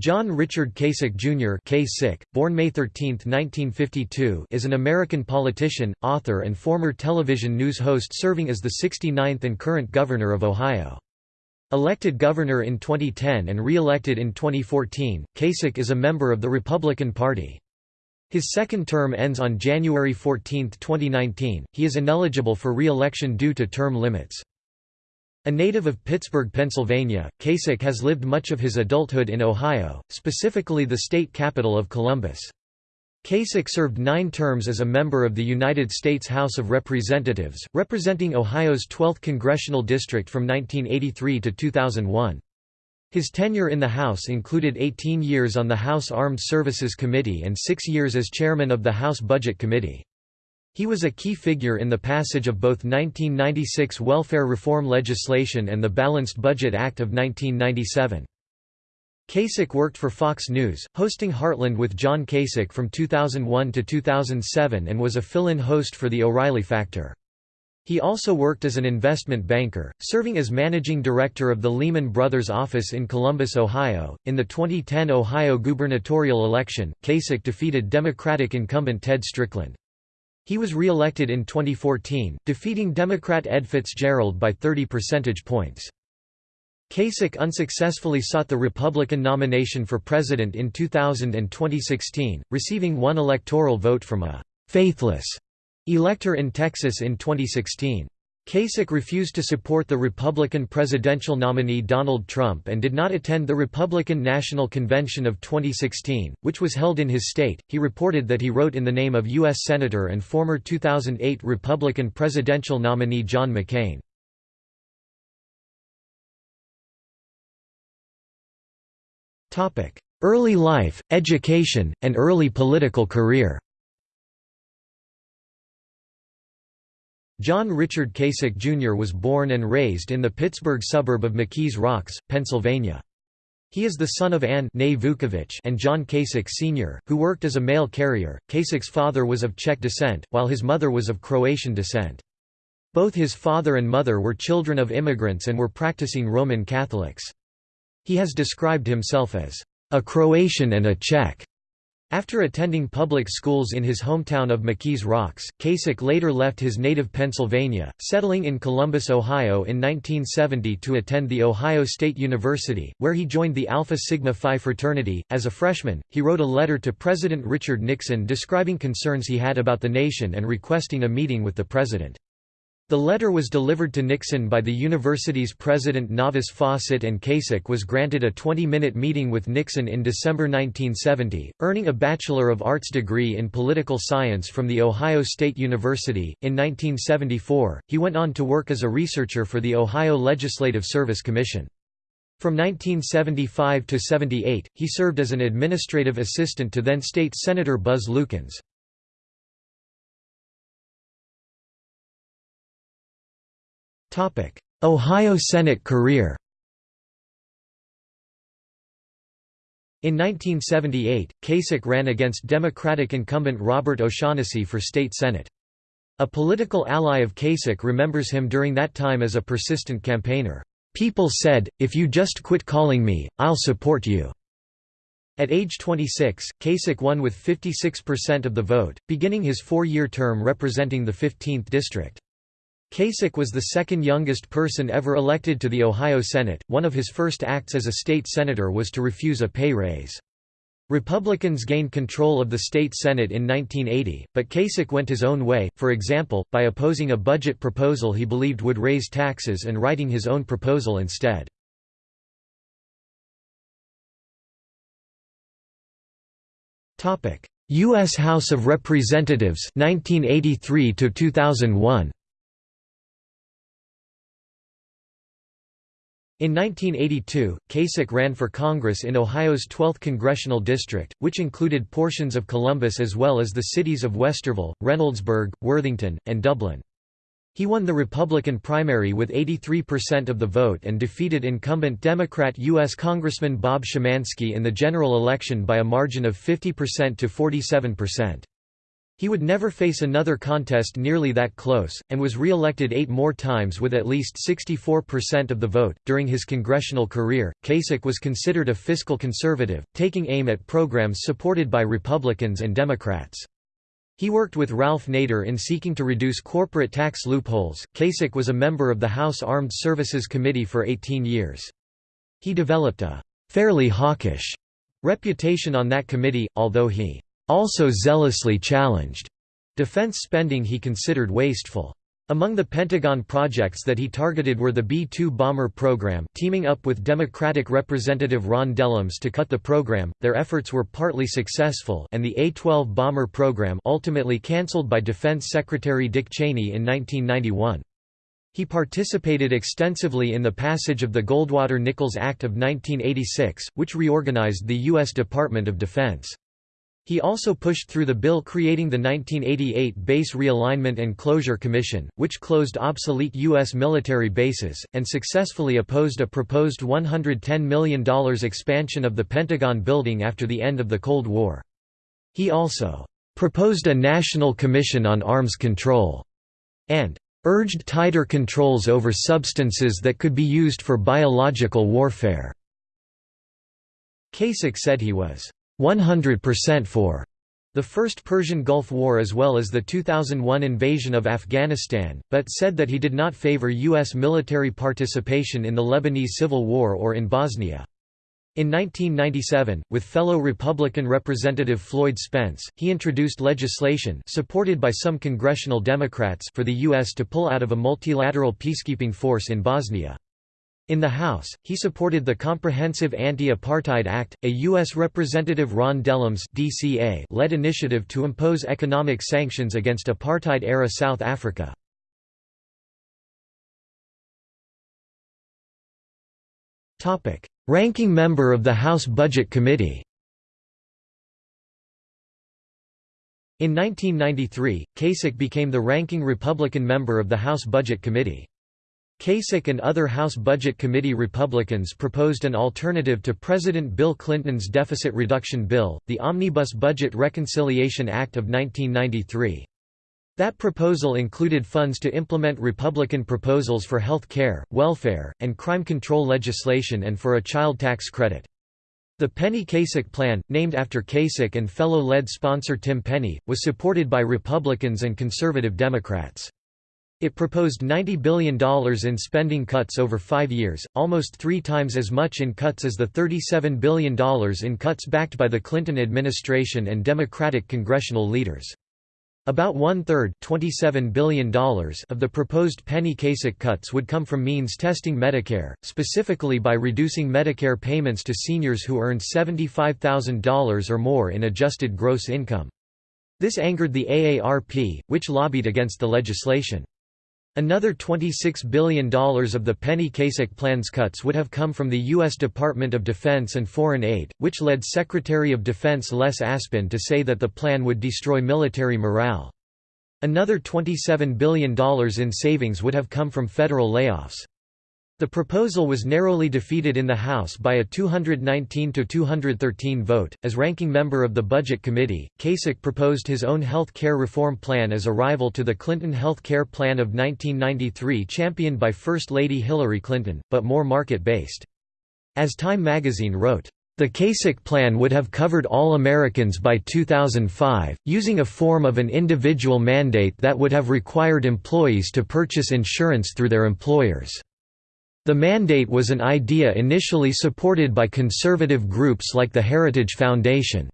John Richard Kasich Jr. Kasich, born May 13, 1952, is an American politician, author and former television news host serving as the 69th and current Governor of Ohio. Elected governor in 2010 and re-elected in 2014, Kasich is a member of the Republican Party. His second term ends on January 14, 2019. He is ineligible for re-election due to term limits. A native of Pittsburgh, Pennsylvania, Kasich has lived much of his adulthood in Ohio, specifically the state capital of Columbus. Kasich served nine terms as a member of the United States House of Representatives, representing Ohio's 12th congressional district from 1983 to 2001. His tenure in the House included 18 years on the House Armed Services Committee and six years as chairman of the House Budget Committee. He was a key figure in the passage of both 1996 welfare reform legislation and the Balanced Budget Act of 1997. Kasich worked for Fox News, hosting Heartland with John Kasich from 2001 to 2007 and was a fill-in host for The O'Reilly Factor. He also worked as an investment banker, serving as managing director of the Lehman Brothers office in Columbus, Ohio. In the 2010 Ohio gubernatorial election, Kasich defeated Democratic incumbent Ted Strickland. He was re-elected in 2014, defeating Democrat Ed Fitzgerald by 30 percentage points. Kasich unsuccessfully sought the Republican nomination for president in 2000 and 2016, receiving one electoral vote from a «faithless» elector in Texas in 2016. Kasich refused to support the Republican presidential nominee Donald Trump and did not attend the Republican National Convention of 2016, which was held in his state. He reported that he wrote in the name of U.S. Senator and former 2008 Republican presidential nominee John McCain. Early life, education, and early political career John Richard Kasich Jr. was born and raised in the Pittsburgh suburb of McKees Rocks, Pennsylvania. He is the son of Anne and John Kasich Sr., who worked as a mail carrier. Kasich's father was of Czech descent, while his mother was of Croatian descent. Both his father and mother were children of immigrants and were practicing Roman Catholics. He has described himself as a Croatian and a Czech. After attending public schools in his hometown of McKees Rocks, Kasich later left his native Pennsylvania, settling in Columbus, Ohio in 1970 to attend The Ohio State University, where he joined the Alpha Sigma Phi fraternity. As a freshman, he wrote a letter to President Richard Nixon describing concerns he had about the nation and requesting a meeting with the president. The letter was delivered to Nixon by the university's president Novice Fawcett and Kasich was granted a 20-minute meeting with Nixon in December 1970, earning a Bachelor of Arts degree in political science from The Ohio State University. In 1974, he went on to work as a researcher for the Ohio Legislative Service Commission. From 1975 to 78, he served as an administrative assistant to then state Senator Buzz Lukens. Ohio Senate career In 1978, Kasich ran against Democratic incumbent Robert O'Shaughnessy for state senate. A political ally of Kasich remembers him during that time as a persistent campaigner. People said, if you just quit calling me, I'll support you. At age 26, Kasich won with 56% of the vote, beginning his four-year term representing the 15th district. Kasich was the second youngest person ever elected to the Ohio Senate. One of his first acts as a state senator was to refuse a pay raise. Republicans gained control of the state Senate in 1980, but Kasich went his own way, for example, by opposing a budget proposal he believed would raise taxes and writing his own proposal instead. U.S. House of Representatives 1983 2001. In 1982, Kasich ran for Congress in Ohio's 12th congressional district, which included portions of Columbus as well as the cities of Westerville, Reynoldsburg, Worthington, and Dublin. He won the Republican primary with 83% of the vote and defeated incumbent Democrat U.S. Congressman Bob Shamansky in the general election by a margin of 50% to 47%. He would never face another contest nearly that close, and was re-elected eight more times with at least 64% of the vote. During his congressional career, Kasich was considered a fiscal conservative, taking aim at programs supported by Republicans and Democrats. He worked with Ralph Nader in seeking to reduce corporate tax loopholes. Kasich was a member of the House Armed Services Committee for 18 years. He developed a fairly hawkish reputation on that committee, although he also zealously challenged defense spending he considered wasteful. Among the Pentagon projects that he targeted were the B-2 bomber program teaming up with Democratic Representative Ron Dellums to cut the program, their efforts were partly successful and the A-12 bomber program ultimately cancelled by Defense Secretary Dick Cheney in 1991. He participated extensively in the passage of the Goldwater-Nichols Act of 1986, which reorganized the U.S. Department of Defense. He also pushed through the bill creating the 1988 Base Realignment and Closure Commission, which closed obsolete U.S. military bases, and successfully opposed a proposed $110 million expansion of the Pentagon building after the end of the Cold War. He also proposed a National Commission on Arms Control and urged tighter controls over substances that could be used for biological warfare. Kasich said he was 100% for the First Persian Gulf War as well as the 2001 invasion of Afghanistan, but said that he did not favor U.S. military participation in the Lebanese Civil War or in Bosnia. In 1997, with fellow Republican Representative Floyd Spence, he introduced legislation supported by some congressional Democrats for the U.S. to pull out of a multilateral peacekeeping force in Bosnia. In the House, he supported the Comprehensive Anti-Apartheid Act, a U.S. Representative Ron Dellums led initiative to impose economic sanctions against apartheid-era South Africa. Ranking member of the House Budget Committee In 1993, Kasich became the ranking Republican member of the House Budget Committee. Kasich and other House Budget Committee Republicans proposed an alternative to President Bill Clinton's deficit reduction bill, the Omnibus Budget Reconciliation Act of 1993. That proposal included funds to implement Republican proposals for health care, welfare, and crime control legislation and for a child tax credit. The Penny Kasich Plan, named after Kasich and fellow lead sponsor Tim Penny, was supported by Republicans and conservative Democrats. It proposed $90 billion in spending cuts over five years, almost three times as much in cuts as the $37 billion in cuts backed by the Clinton administration and Democratic congressional leaders. About one-third $27 billion of the proposed Penny Kasich cuts would come from means testing Medicare, specifically by reducing Medicare payments to seniors who earned $75,000 or more in adjusted gross income. This angered the AARP, which lobbied against the legislation. Another $26 billion of the Penny Kasich plan's cuts would have come from the U.S. Department of Defense and Foreign Aid, which led Secretary of Defense Les Aspin to say that the plan would destroy military morale. Another $27 billion in savings would have come from federal layoffs. The proposal was narrowly defeated in the House by a 219 to 213 vote. As ranking member of the Budget Committee, Kasich proposed his own health care reform plan as a rival to the Clinton Health Care Plan of 1993 championed by First Lady Hillary Clinton, but more market-based. As Time magazine wrote, the Kasich plan would have covered all Americans by 2005, using a form of an individual mandate that would have required employees to purchase insurance through their employers. The mandate was an idea initially supported by conservative groups like the Heritage Foundation.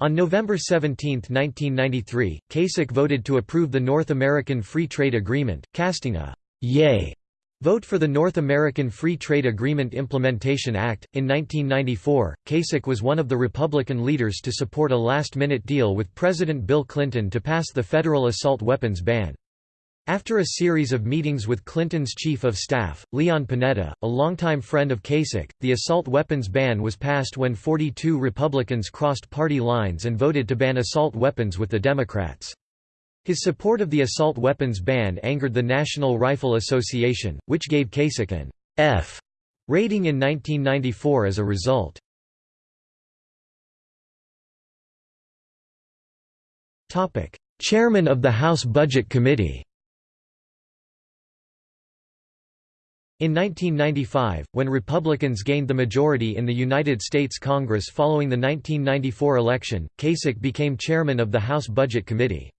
On November 17, 1993, Kasich voted to approve the North American Free Trade Agreement, casting a «yea» vote for the North American Free Trade Agreement Implementation Act. In 1994, Kasich was one of the Republican leaders to support a last-minute deal with President Bill Clinton to pass the federal assault weapons ban. After a series of meetings with Clinton's chief of staff, Leon Panetta, a longtime friend of Kasich, the assault weapons ban was passed when 42 Republicans crossed party lines and voted to ban assault weapons with the Democrats. His support of the assault weapons ban angered the National Rifle Association, which gave Kasich an F rating in 1994 as a result. Chairman of the House Budget Committee In 1995, when Republicans gained the majority in the United States Congress following the 1994 election, Kasich became chairman of the House Budget Committee.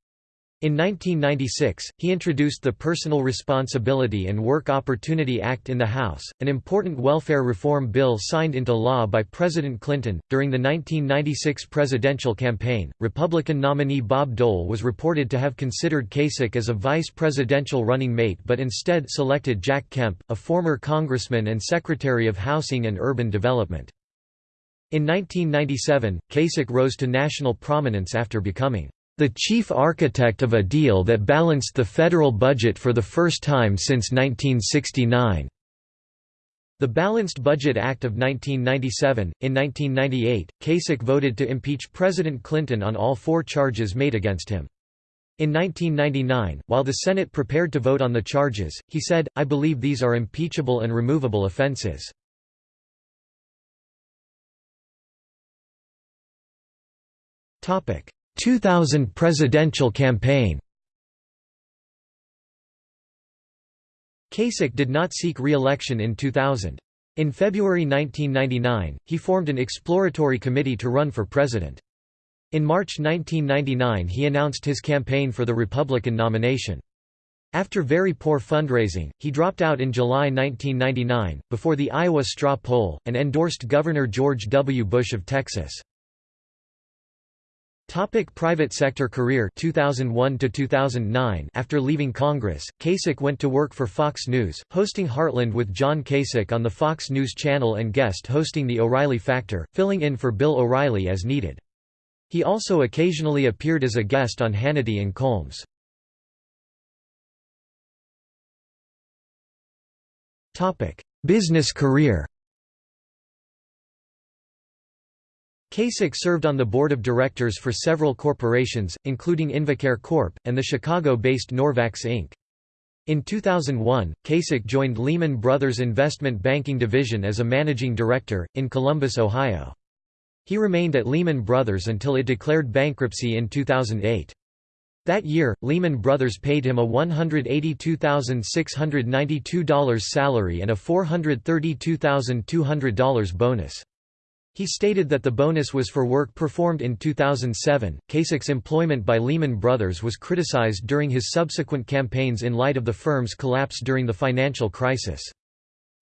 In 1996, he introduced the Personal Responsibility and Work Opportunity Act in the House, an important welfare reform bill signed into law by President Clinton. During the 1996 presidential campaign, Republican nominee Bob Dole was reported to have considered Kasich as a vice presidential running mate but instead selected Jack Kemp, a former congressman and Secretary of Housing and Urban Development. In 1997, Kasich rose to national prominence after becoming the chief architect of a deal that balanced the federal budget for the first time since 1969. The Balanced Budget Act of 1997. In 1998, Kasich voted to impeach President Clinton on all four charges made against him. In 1999, while the Senate prepared to vote on the charges, he said, I believe these are impeachable and removable offenses. 2000 presidential campaign Kasich did not seek re-election in 2000. In February 1999, he formed an exploratory committee to run for president. In March 1999 he announced his campaign for the Republican nomination. After very poor fundraising, he dropped out in July 1999, before the Iowa straw poll, and endorsed Governor George W. Bush of Texas. Topic private sector career 2001 to 2009 After leaving Congress, Kasich went to work for Fox News, hosting Heartland with John Kasich on the Fox News channel and guest hosting The O'Reilly Factor, filling in for Bill O'Reilly as needed. He also occasionally appeared as a guest on Hannity and Colmes. Business career Kasich served on the board of directors for several corporations, including Invacare Corp., and the Chicago-based Norvax Inc. In 2001, Kasich joined Lehman Brothers Investment Banking Division as a managing director, in Columbus, Ohio. He remained at Lehman Brothers until it declared bankruptcy in 2008. That year, Lehman Brothers paid him a $182,692 salary and a $432,200 bonus. He stated that the bonus was for work performed in 2007. Kasich's employment by Lehman Brothers was criticized during his subsequent campaigns in light of the firm's collapse during the financial crisis.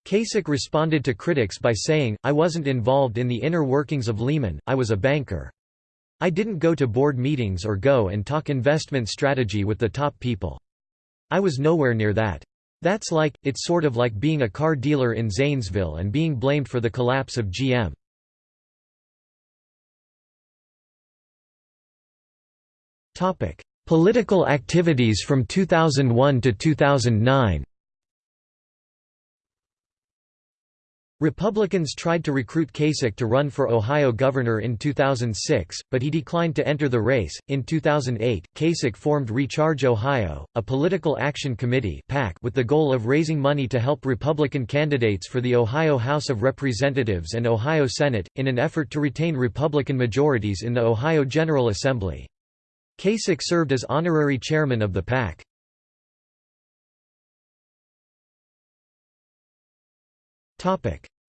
Kasich responded to critics by saying, I wasn't involved in the inner workings of Lehman, I was a banker. I didn't go to board meetings or go and talk investment strategy with the top people. I was nowhere near that. That's like, it's sort of like being a car dealer in Zanesville and being blamed for the collapse of GM. Topic: Political activities from 2001 to 2009. Republicans tried to recruit Kasich to run for Ohio governor in 2006, but he declined to enter the race. In 2008, Kasich formed Recharge Ohio, a political action committee with the goal of raising money to help Republican candidates for the Ohio House of Representatives and Ohio Senate in an effort to retain Republican majorities in the Ohio General Assembly. Kasich served as honorary chairman of the PAC.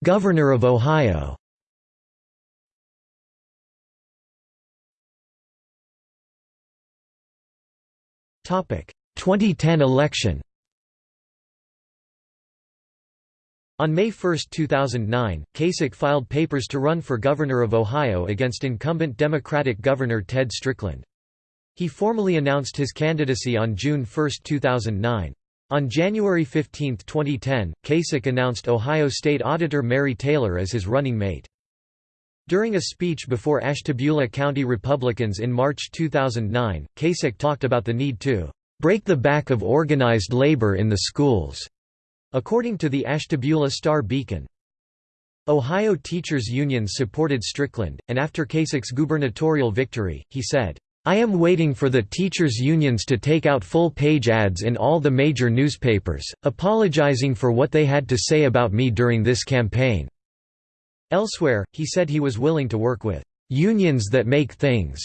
Governor of Ohio Topic 2010 election On May 1, 2009, Kasich filed papers to run for governor of Ohio against incumbent Democratic Governor Ted Strickland. He formally announced his candidacy on June 1, 2009. On January 15, 2010, Kasich announced Ohio State Auditor Mary Taylor as his running mate. During a speech before Ashtabula County Republicans in March 2009, Kasich talked about the need to break the back of organized labor in the schools, according to the Ashtabula Star-Beacon. Ohio teachers' unions supported Strickland, and after Kasich's gubernatorial victory, he said, I am waiting for the teachers' unions to take out full-page ads in all the major newspapers, apologizing for what they had to say about me during this campaign." Elsewhere, he said he was willing to work with "...unions that make things."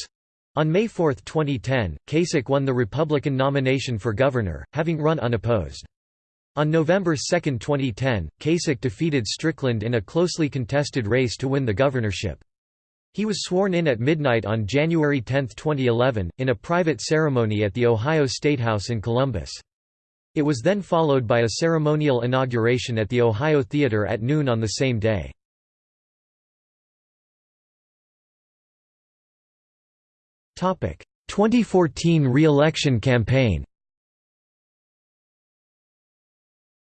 On May 4, 2010, Kasich won the Republican nomination for governor, having run unopposed. On November 2, 2010, Kasich defeated Strickland in a closely contested race to win the governorship. He was sworn in at midnight on January 10, 2011, in a private ceremony at the Ohio Statehouse in Columbus. It was then followed by a ceremonial inauguration at the Ohio Theater at noon on the same day. Topic: 2014 re-election campaign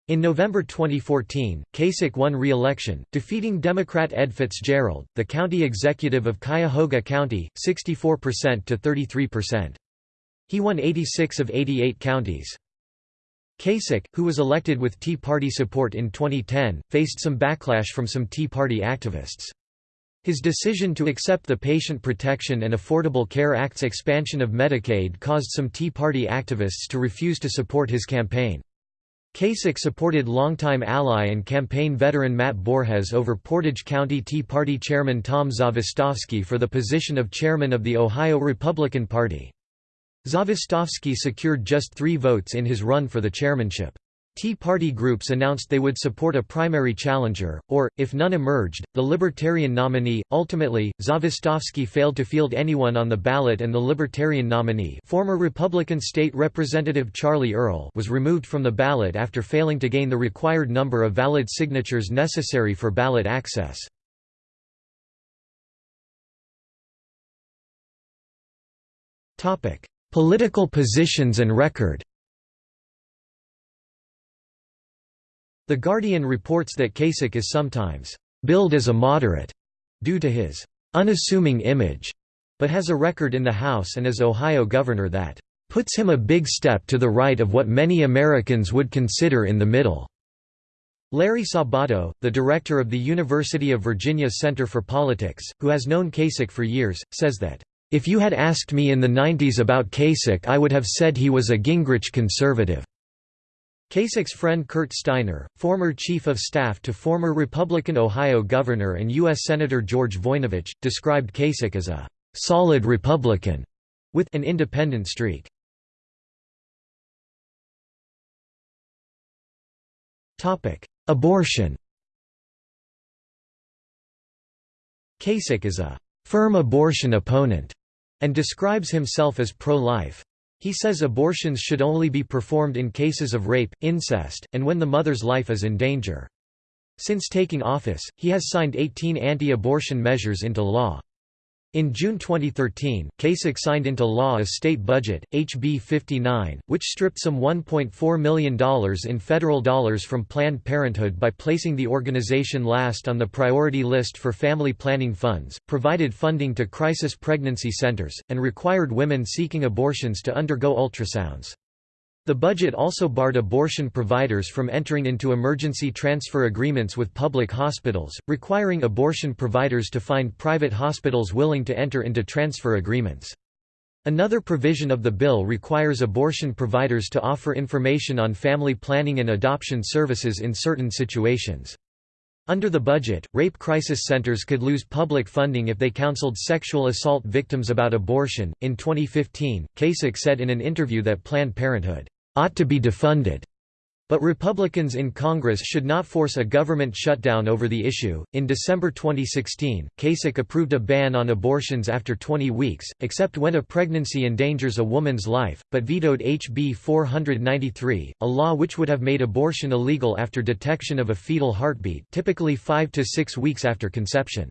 In November 2014, Kasich won re-election, defeating Democrat Ed Fitzgerald, the county executive of Cuyahoga County, 64% to 33%. He won 86 of 88 counties. Kasich, who was elected with Tea Party support in 2010, faced some backlash from some Tea Party activists. His decision to accept the Patient Protection and Affordable Care Act's expansion of Medicaid caused some Tea Party activists to refuse to support his campaign. Kasich supported longtime ally and campaign veteran Matt Borges over Portage County Tea Party chairman Tom Zawistowski for the position of chairman of the Ohio Republican Party. Zawistowski secured just three votes in his run for the chairmanship. Tea Party groups announced they would support a primary challenger, or, if none emerged, the Libertarian nominee. Ultimately, Zawistowski failed to field anyone on the ballot and the Libertarian nominee former Republican State Representative Charlie Earl was removed from the ballot after failing to gain the required number of valid signatures necessary for ballot access. Political positions and record The Guardian reports that Kasich is sometimes billed as a moderate due to his unassuming image, but has a record in the House and as Ohio governor that puts him a big step to the right of what many Americans would consider in the middle. Larry Sabato, the director of the University of Virginia Center for Politics, who has known Kasich for years, says that, "...if you had asked me in the 90s about Kasich I would have said he was a Gingrich conservative." Kasich's friend Curt Steiner, former chief of staff to former Republican Ohio Governor and U.S. Senator George Voinovich, described Kasich as a «solid Republican» with an independent streak. Abortion Kasich is a «firm abortion opponent» and describes himself as pro-life. He says abortions should only be performed in cases of rape, incest, and when the mother's life is in danger. Since taking office, he has signed 18 anti-abortion measures into law. In June 2013, Kasich signed into law a state budget, HB 59, which stripped some $1.4 million in federal dollars from Planned Parenthood by placing the organization last on the priority list for family planning funds, provided funding to crisis pregnancy centers, and required women seeking abortions to undergo ultrasounds. The budget also barred abortion providers from entering into emergency transfer agreements with public hospitals, requiring abortion providers to find private hospitals willing to enter into transfer agreements. Another provision of the bill requires abortion providers to offer information on family planning and adoption services in certain situations. Under the budget, rape crisis centers could lose public funding if they counseled sexual assault victims about abortion. In 2015, Kasich said in an interview that Planned Parenthood ought to be defunded. But Republicans in Congress should not force a government shutdown over the issue. In December 2016, Kasich approved a ban on abortions after 20 weeks, except when a pregnancy endangers a woman's life, but vetoed HB 493, a law which would have made abortion illegal after detection of a fetal heartbeat, typically 5 to 6 weeks after conception.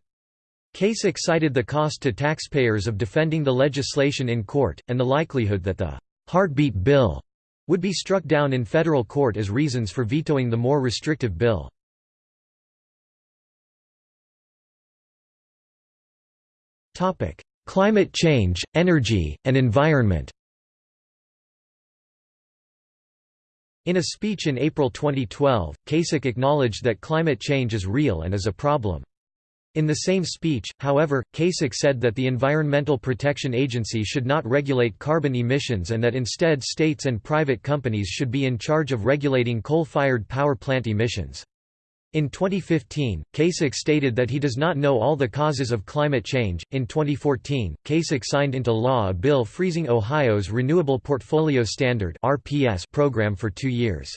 Kasich cited the cost to taxpayers of defending the legislation in court, and the likelihood that the heartbeat bill would be struck down in federal court as reasons for vetoing the more restrictive bill. Climate change, energy, and environment In a speech in April 2012, Kasich acknowledged that climate change is real and is a problem. In the same speech, however, Kasich said that the Environmental Protection Agency should not regulate carbon emissions and that instead states and private companies should be in charge of regulating coal-fired power plant emissions. In 2015, Kasich stated that he does not know all the causes of climate change. In 2014, Kasich signed into law a bill freezing Ohio's Renewable Portfolio Standard (RPS) program for 2 years.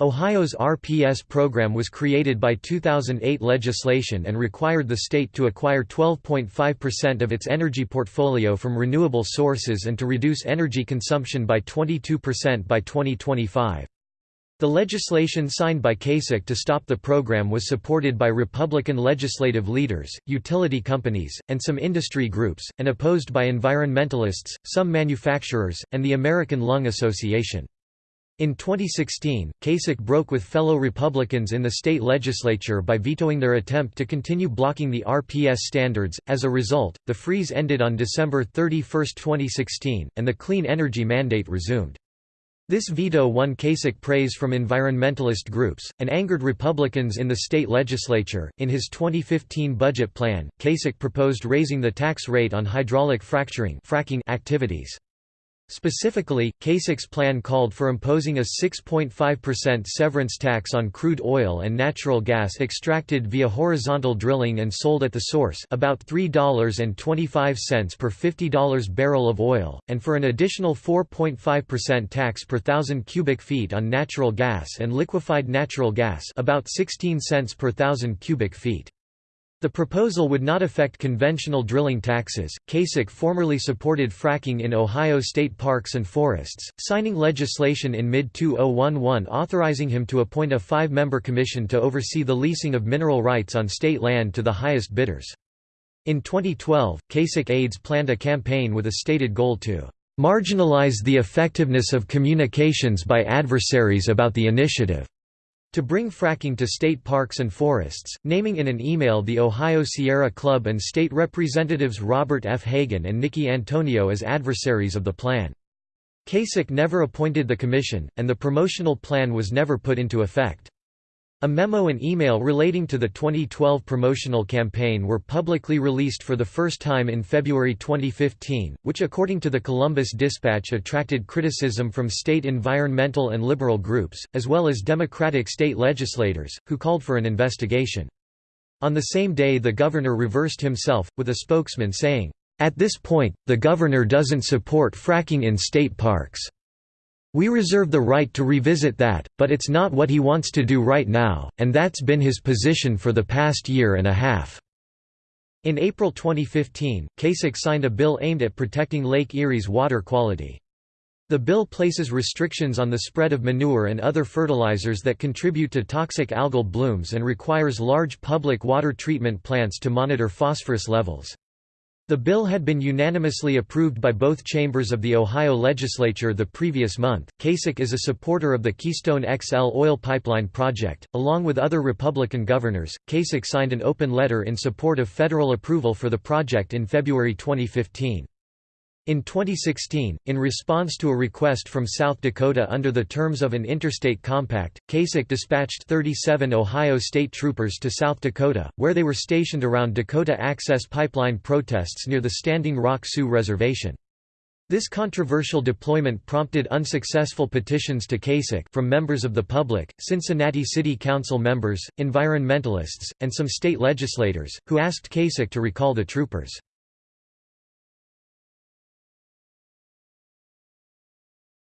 Ohio's RPS program was created by 2008 legislation and required the state to acquire 12.5% of its energy portfolio from renewable sources and to reduce energy consumption by 22% by 2025. The legislation signed by Kasich to stop the program was supported by Republican legislative leaders, utility companies, and some industry groups, and opposed by environmentalists, some manufacturers, and the American Lung Association. In 2016, Kasich broke with fellow Republicans in the state legislature by vetoing their attempt to continue blocking the RPS standards. As a result, the freeze ended on December 31, 2016, and the clean energy mandate resumed. This veto won Kasich praise from environmentalist groups, and angered Republicans in the state legislature. In his 2015 budget plan, Kasich proposed raising the tax rate on hydraulic fracturing fracking activities. Specifically, Kasich's plan called for imposing a 6.5% severance tax on crude oil and natural gas extracted via horizontal drilling and sold at the source about $3.25 per $50 barrel of oil, and for an additional 4.5% tax per thousand cubic feet on natural gas and liquefied natural gas about 16 cents per thousand cubic feet. The proposal would not affect conventional drilling taxes. Kasich formerly supported fracking in Ohio state parks and forests, signing legislation in mid 2011 authorizing him to appoint a five member commission to oversee the leasing of mineral rights on state land to the highest bidders. In 2012, Kasich aides planned a campaign with a stated goal to marginalize the effectiveness of communications by adversaries about the initiative. To bring fracking to state parks and forests, naming in an email the Ohio Sierra Club and state representatives Robert F. Hagan and Nickie Antonio as adversaries of the plan. Kasich never appointed the commission, and the promotional plan was never put into effect. A memo and email relating to the 2012 promotional campaign were publicly released for the first time in February 2015, which according to the Columbus Dispatch attracted criticism from state environmental and liberal groups, as well as Democratic state legislators, who called for an investigation. On the same day the governor reversed himself, with a spokesman saying, "...at this point, the governor doesn't support fracking in state parks." We reserve the right to revisit that, but it's not what he wants to do right now, and that's been his position for the past year and a half." In April 2015, Kasich signed a bill aimed at protecting Lake Erie's water quality. The bill places restrictions on the spread of manure and other fertilizers that contribute to toxic algal blooms and requires large public water treatment plants to monitor phosphorus levels. The bill had been unanimously approved by both chambers of the Ohio legislature the previous month. Kasich is a supporter of the Keystone XL oil pipeline project. Along with other Republican governors, Kasich signed an open letter in support of federal approval for the project in February 2015. In 2016, in response to a request from South Dakota under the terms of an interstate compact, Kasich dispatched 37 Ohio state troopers to South Dakota, where they were stationed around Dakota Access Pipeline protests near the Standing Rock Sioux Reservation. This controversial deployment prompted unsuccessful petitions to Kasich from members of the public, Cincinnati City Council members, environmentalists, and some state legislators, who asked Kasich to recall the troopers.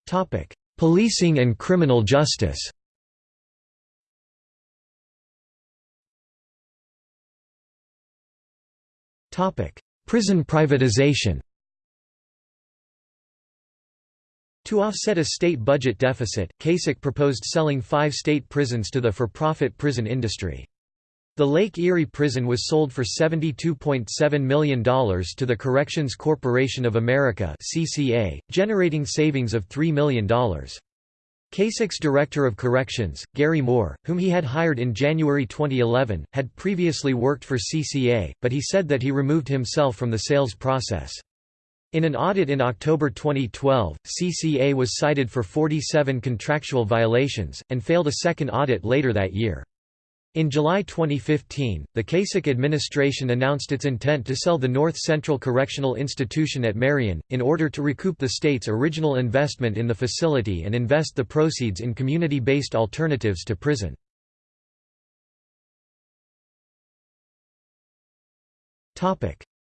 Topic: Policing and criminal justice. Topic: Prison privatization. To offset a state budget deficit, Kasich proposed selling five state prisons to the for-profit prison industry. The Lake Erie prison was sold for $72.7 million to the Corrections Corporation of America CCA, generating savings of $3 million. Kasich's Director of Corrections, Gary Moore, whom he had hired in January 2011, had previously worked for CCA, but he said that he removed himself from the sales process. In an audit in October 2012, CCA was cited for 47 contractual violations, and failed a second audit later that year. In July 2015, the Kasich administration announced its intent to sell the North Central Correctional Institution at Marion, in order to recoup the state's original investment in the facility and invest the proceeds in community-based alternatives to prison.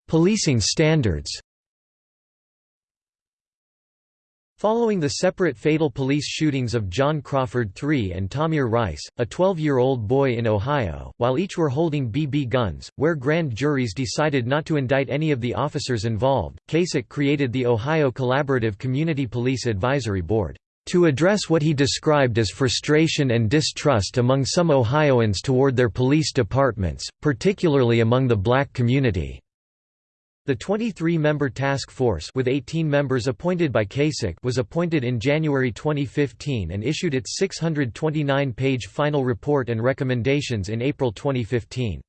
Policing standards Following the separate fatal police shootings of John Crawford III and Tamir Rice, a 12-year-old boy in Ohio, while each were holding BB guns, where grand juries decided not to indict any of the officers involved, Kasich created the Ohio Collaborative Community Police Advisory Board, "...to address what he described as frustration and distrust among some Ohioans toward their police departments, particularly among the black community." The 23-member task force with 18 members appointed by Kasich was appointed in January 2015 and issued its 629-page final report and recommendations in April 2015.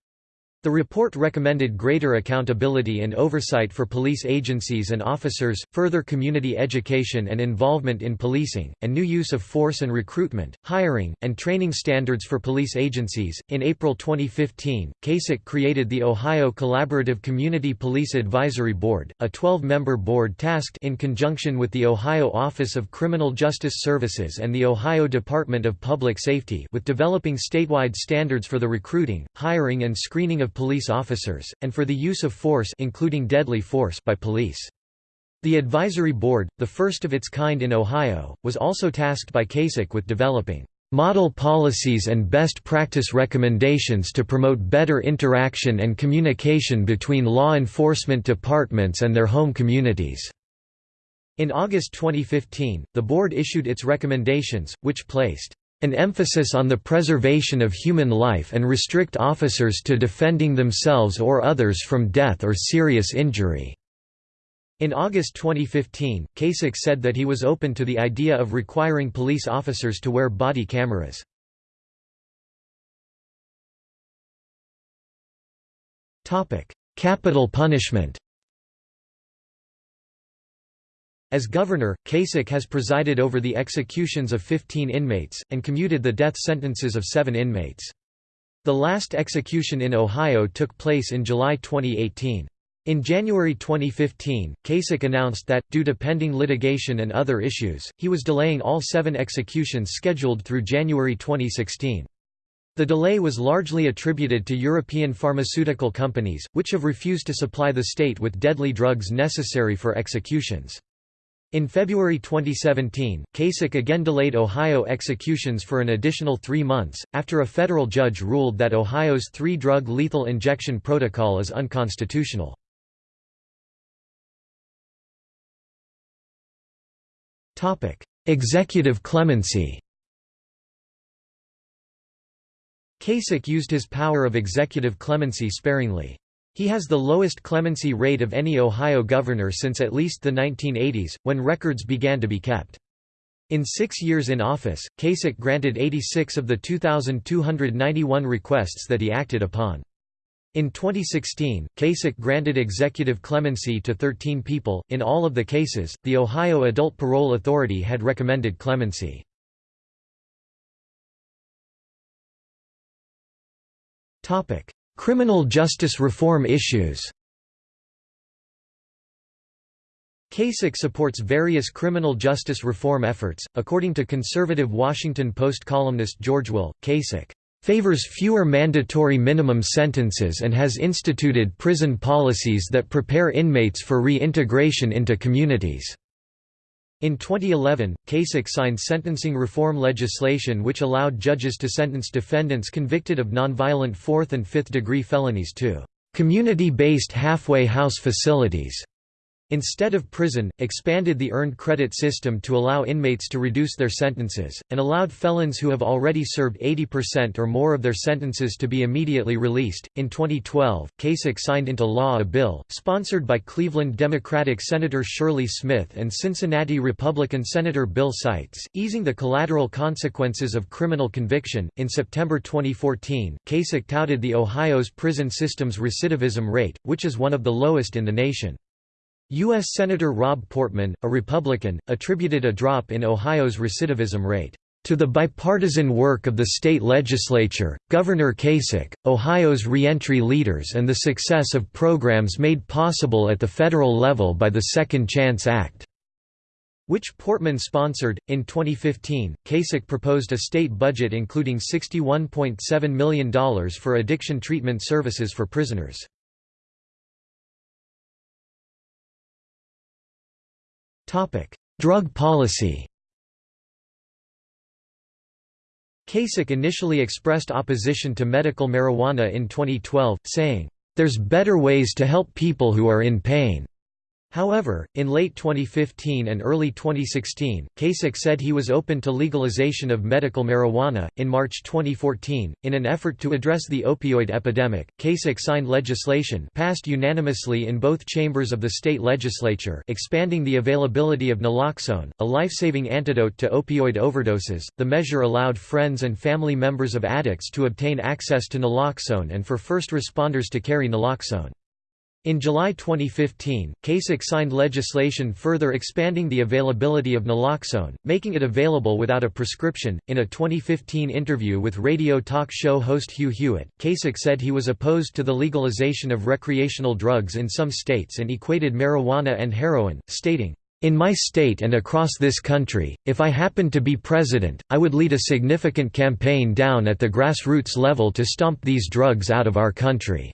The report recommended greater accountability and oversight for police agencies and officers, further community education and involvement in policing, and new use of force and recruitment, hiring, and training standards for police agencies. In April 2015, Kasich created the Ohio Collaborative Community Police Advisory Board, a 12 member board tasked in conjunction with the Ohio Office of Criminal Justice Services and the Ohio Department of Public Safety with developing statewide standards for the recruiting, hiring, and screening of police officers, and for the use of force including deadly force by police. The advisory board, the first of its kind in Ohio, was also tasked by Kasich with developing model policies and best practice recommendations to promote better interaction and communication between law enforcement departments and their home communities." In August 2015, the board issued its recommendations, which placed an emphasis on the preservation of human life and restrict officers to defending themselves or others from death or serious injury." In August 2015, Kasich said that he was open to the idea of requiring police officers to wear body cameras. Capital punishment As governor, Kasich has presided over the executions of 15 inmates, and commuted the death sentences of seven inmates. The last execution in Ohio took place in July 2018. In January 2015, Kasich announced that, due to pending litigation and other issues, he was delaying all seven executions scheduled through January 2016. The delay was largely attributed to European pharmaceutical companies, which have refused to supply the state with deadly drugs necessary for executions. In February 2017, Kasich again delayed Ohio executions for an additional three months, after a federal judge ruled that Ohio's three-drug lethal injection protocol is unconstitutional. Executive clemency Kasich used his power of executive clemency sparingly. He has the lowest clemency rate of any Ohio governor since at least the 1980s, when records began to be kept. In six years in office, Kasich granted 86 of the 2,291 requests that he acted upon. In 2016, Kasich granted executive clemency to 13 people. In all of the cases, the Ohio Adult Parole Authority had recommended clemency. Criminal justice reform issues Kasich supports various criminal justice reform efforts. According to conservative Washington Post columnist George Will, Kasich favors fewer mandatory minimum sentences and has instituted prison policies that prepare inmates for reintegration into communities. In 2011, Kasich signed sentencing reform legislation which allowed judges to sentence defendants convicted of nonviolent fourth- and fifth-degree felonies to community-based halfway house facilities instead of prison, expanded the earned credit system to allow inmates to reduce their sentences, and allowed felons who have already served 80% or more of their sentences to be immediately released. In 2012, Kasich signed into law a bill, sponsored by Cleveland Democratic Senator Shirley Smith and Cincinnati Republican Senator Bill Seitz, easing the collateral consequences of criminal conviction. In September 2014, Kasich touted the Ohio's prison system's recidivism rate, which is one of the lowest in the nation. U.S. Senator Rob Portman, a Republican, attributed a drop in Ohio's recidivism rate to the bipartisan work of the state legislature, Governor Kasich, Ohio's reentry leaders and the success of programs made possible at the federal level by the Second Chance Act, which Portman sponsored. In 2015, Kasich proposed a state budget including $61.7 million for addiction treatment services for prisoners. Drug policy Kasich initially expressed opposition to medical marijuana in 2012, saying, "...there's better ways to help people who are in pain." However, in late 2015 and early 2016, Kasich said he was open to legalization of medical marijuana. In March 2014, in an effort to address the opioid epidemic, Kasich signed legislation passed unanimously in both chambers of the state legislature expanding the availability of naloxone, a life-saving antidote to opioid overdoses. The measure allowed friends and family members of addicts to obtain access to naloxone and for first responders to carry naloxone. In July 2015, Kasich signed legislation further expanding the availability of naloxone, making it available without a prescription. In a 2015 interview with radio talk show host Hugh Hewitt, Kasich said he was opposed to the legalization of recreational drugs in some states and equated marijuana and heroin, stating, in my state and across this country, if I happened to be president, I would lead a significant campaign down at the grassroots level to stomp these drugs out of our country.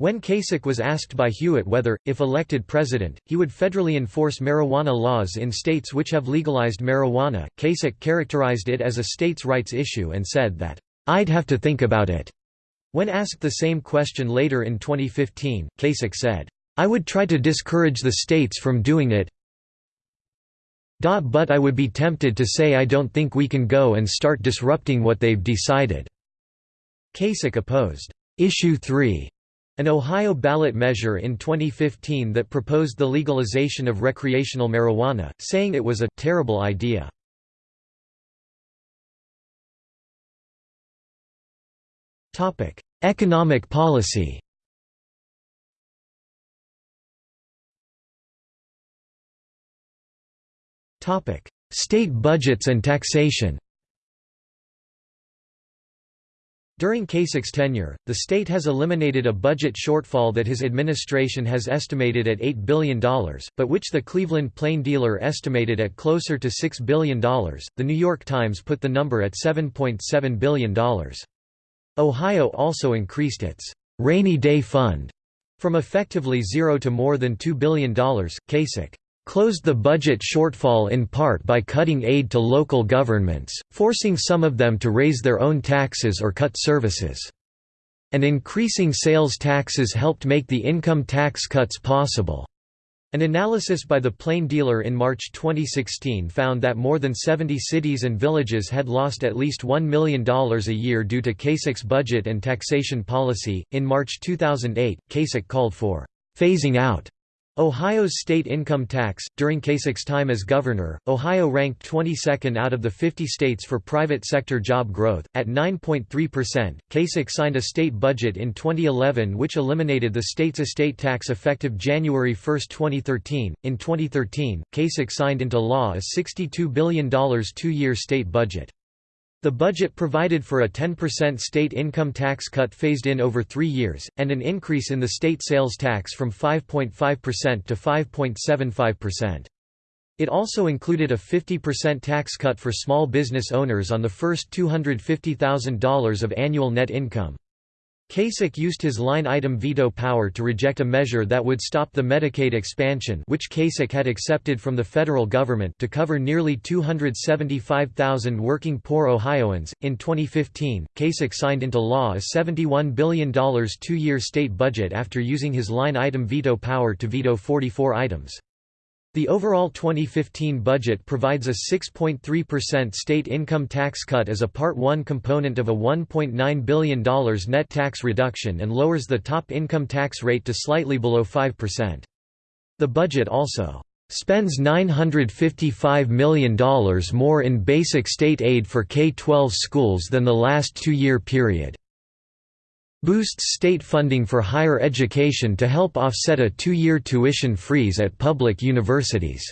When Kasich was asked by Hewitt whether, if elected president, he would federally enforce marijuana laws in states which have legalized marijuana, Kasich characterized it as a states' rights issue and said that, "'I'd have to think about it'." When asked the same question later in 2015, Kasich said, "'I would try to discourage the states from doing it but I would be tempted to say I don't think we can go and start disrupting what they've decided." Kasich opposed, "'Issue 3' An Ohio ballot measure in 2015 that proposed the legalization of recreational marijuana, saying it was a «terrible idea». Topic: Economic policy Topic: State budgets and taxation During Kasich's tenure, the state has eliminated a budget shortfall that his administration has estimated at $8 billion, but which the Cleveland Plain Dealer estimated at closer to $6 billion. The New York Times put the number at $7.7 billion. Ohio also increased its rainy day fund from effectively zero to more than $2 billion. Kasich closed the budget shortfall in part by cutting aid to local governments, forcing some of them to raise their own taxes or cut services. And increasing sales taxes helped make the income tax cuts possible. An analysis by the Plain Dealer in March 2016 found that more than 70 cities and villages had lost at least $1 million a year due to Kasich's budget and taxation policy. In March 2008, Kasich called for phasing out Ohio's state income tax. During Kasich's time as governor, Ohio ranked 22nd out of the 50 states for private sector job growth, at 9.3%. Kasich signed a state budget in 2011 which eliminated the state's estate tax effective January 1, 2013. In 2013, Kasich signed into law a $62 billion two year state budget. The budget provided for a 10% state income tax cut phased in over three years, and an increase in the state sales tax from 5.5% to 5.75%. It also included a 50% tax cut for small business owners on the first $250,000 of annual net income. Kasich used his line-item veto power to reject a measure that would stop the Medicaid expansion which Kasich had accepted from the federal government to cover nearly 275,000 working poor Ohioans. In 2015, Kasich signed into law a $71 billion two-year state budget after using his line-item veto power to veto 44 items. The overall 2015 budget provides a 6.3% state income tax cut as a Part 1 component of a $1.9 billion net tax reduction and lowers the top income tax rate to slightly below 5%. The budget also spends $955 million more in basic state aid for K-12 schools than the last two-year period boosts state funding for higher education to help offset a two-year tuition freeze at public universities.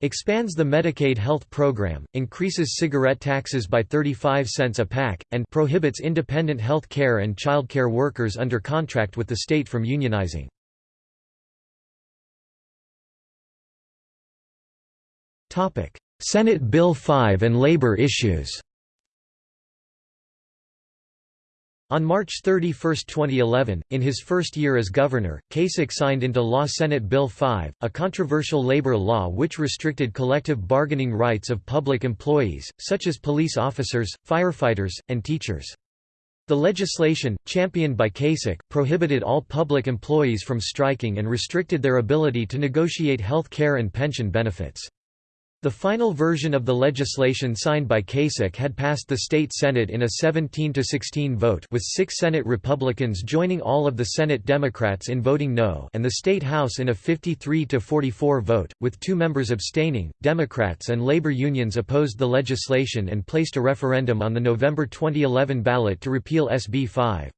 Expands the Medicaid health program, increases cigarette taxes by 35 cents a pack, and prohibits independent health care and child care workers under contract with the state from unionizing. Senate Bill 5 and labor issues On March 31, 2011, in his first year as governor, Kasich signed into law Senate Bill 5, a controversial labor law which restricted collective bargaining rights of public employees, such as police officers, firefighters, and teachers. The legislation, championed by Kasich, prohibited all public employees from striking and restricted their ability to negotiate health care and pension benefits. The final version of the legislation signed by Kasich had passed the state Senate in a 17–16 vote with six Senate Republicans joining all of the Senate Democrats in voting no and the state House in a 53–44 vote, with two members abstaining. Democrats and labor unions opposed the legislation and placed a referendum on the November 2011 ballot to repeal SB 5.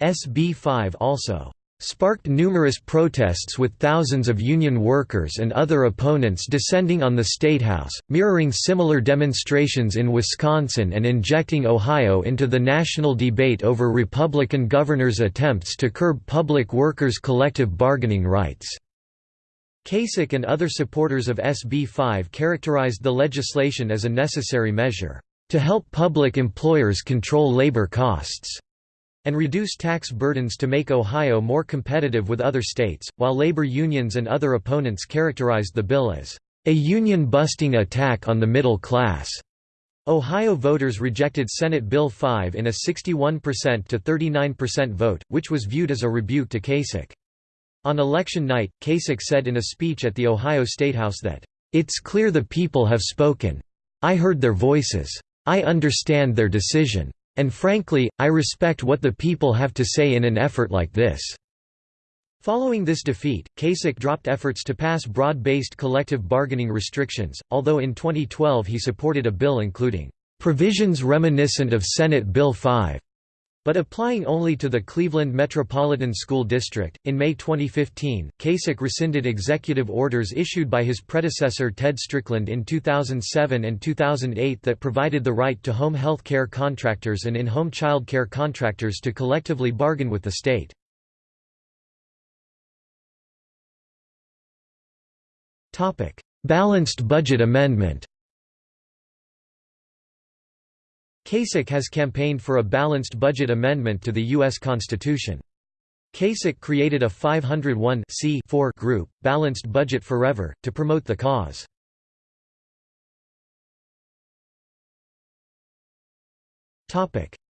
SB 5 also sparked numerous protests with thousands of union workers and other opponents descending on the Statehouse, mirroring similar demonstrations in Wisconsin and injecting Ohio into the national debate over Republican governors' attempts to curb public workers' collective bargaining rights. Kasich and other supporters of SB 5 characterized the legislation as a necessary measure, "...to help public employers control labor costs." And reduce tax burdens to make Ohio more competitive with other states, while labor unions and other opponents characterized the bill as a union-busting attack on the middle class. Ohio voters rejected Senate Bill 5 in a 61% to 39% vote, which was viewed as a rebuke to Kasich. On election night, Kasich said in a speech at the Ohio Statehouse that, "...it's clear the people have spoken. I heard their voices. I understand their decision. And frankly, I respect what the people have to say in an effort like this." Following this defeat, Kasich dropped efforts to pass broad-based collective bargaining restrictions, although in 2012 he supported a bill including "...provisions reminiscent of Senate Bill 5." But applying only to the Cleveland Metropolitan School District, in May 2015, Kasich rescinded executive orders issued by his predecessor Ted Strickland in 2007 and 2008 that provided the right to home health care contractors and in-home child care contractors to collectively bargain with the state. Balanced budget amendment Kasich has campaigned for a balanced budget amendment to the U.S. Constitution. Kasich created a 501 group, Balanced Budget Forever, to promote the cause.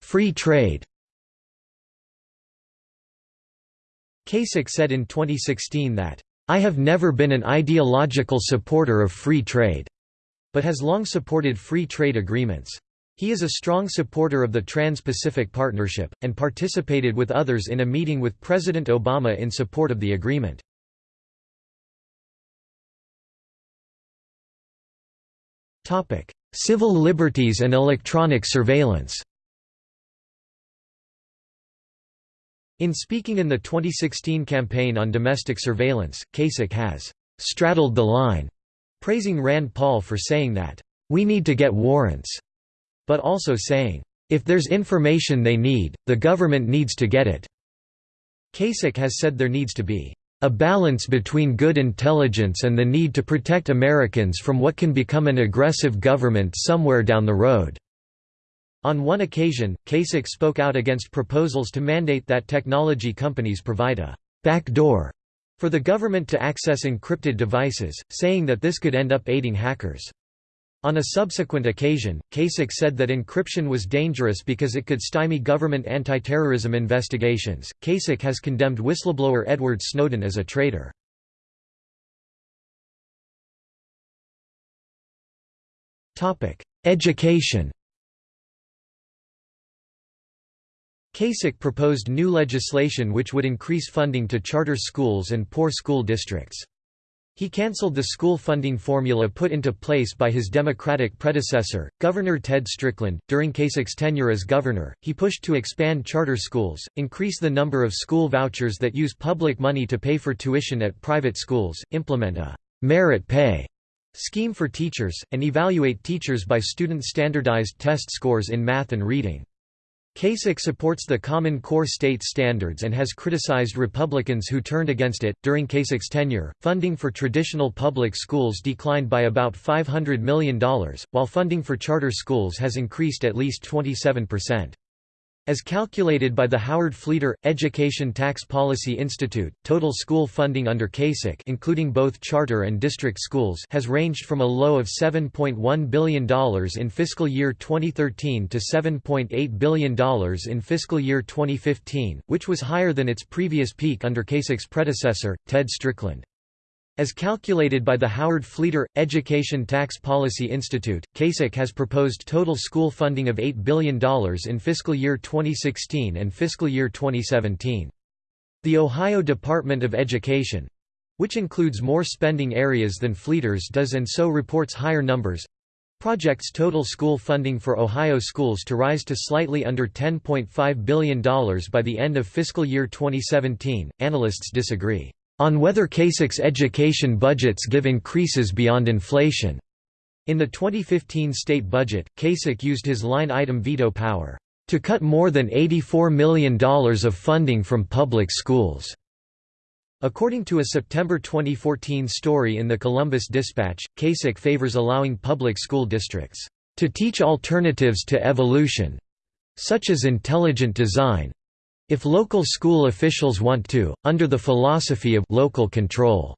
Free trade Kasich said in 2016 that, "...I have never been an ideological supporter of free trade," but has long supported free trade agreements. He is a strong supporter of the Trans-Pacific Partnership, and participated with others in a meeting with President Obama in support of the agreement. Civil liberties and electronic surveillance In speaking in the 2016 campaign on domestic surveillance, Kasich has «straddled the line», praising Rand Paul for saying that, "...we need to get warrants." But also saying, "...if there's information they need, the government needs to get it." Kasich has said there needs to be a balance between good intelligence and the need to protect Americans from what can become an aggressive government somewhere down the road." On one occasion, Kasich spoke out against proposals to mandate that technology companies provide a «backdoor» for the government to access encrypted devices, saying that this could end up aiding hackers. On a subsequent occasion, Kasich said that encryption was dangerous because it could stymie government anti-terrorism investigations. Kasich has condemned whistleblower Edward Snowden as a traitor. Topic: Education. Kasich proposed new legislation which would increase funding to charter schools and poor school districts. He cancelled the school funding formula put into place by his Democratic predecessor, Governor Ted Strickland. During Kasich's tenure as governor, he pushed to expand charter schools, increase the number of school vouchers that use public money to pay for tuition at private schools, implement a merit pay scheme for teachers, and evaluate teachers by student standardized test scores in math and reading. Kasich supports the Common Core state standards and has criticized Republicans who turned against it. During Kasich's tenure, funding for traditional public schools declined by about $500 million, while funding for charter schools has increased at least 27%. As calculated by the Howard Fleeter Education Tax Policy Institute, total school funding under Kasich including both charter and district schools has ranged from a low of $7.1 billion in fiscal year 2013 to $7.8 billion in fiscal year 2015, which was higher than its previous peak under Kasich's predecessor, Ted Strickland. As calculated by the Howard Fleeter, Education Tax Policy Institute, Kasich has proposed total school funding of $8 billion in fiscal year 2016 and fiscal year 2017. The Ohio Department of Education which includes more spending areas than Fleeter's does and so reports higher numbers projects total school funding for Ohio schools to rise to slightly under $10.5 billion by the end of fiscal year 2017. Analysts disagree on whether Kasich's education budgets give increases beyond inflation. In the 2015 state budget, Kasich used his line-item veto power to cut more than $84 million of funding from public schools. According to a September 2014 story in the Columbus Dispatch, Kasich favors allowing public school districts to teach alternatives to evolution such as intelligent design, if local school officials want to, under the philosophy of local control.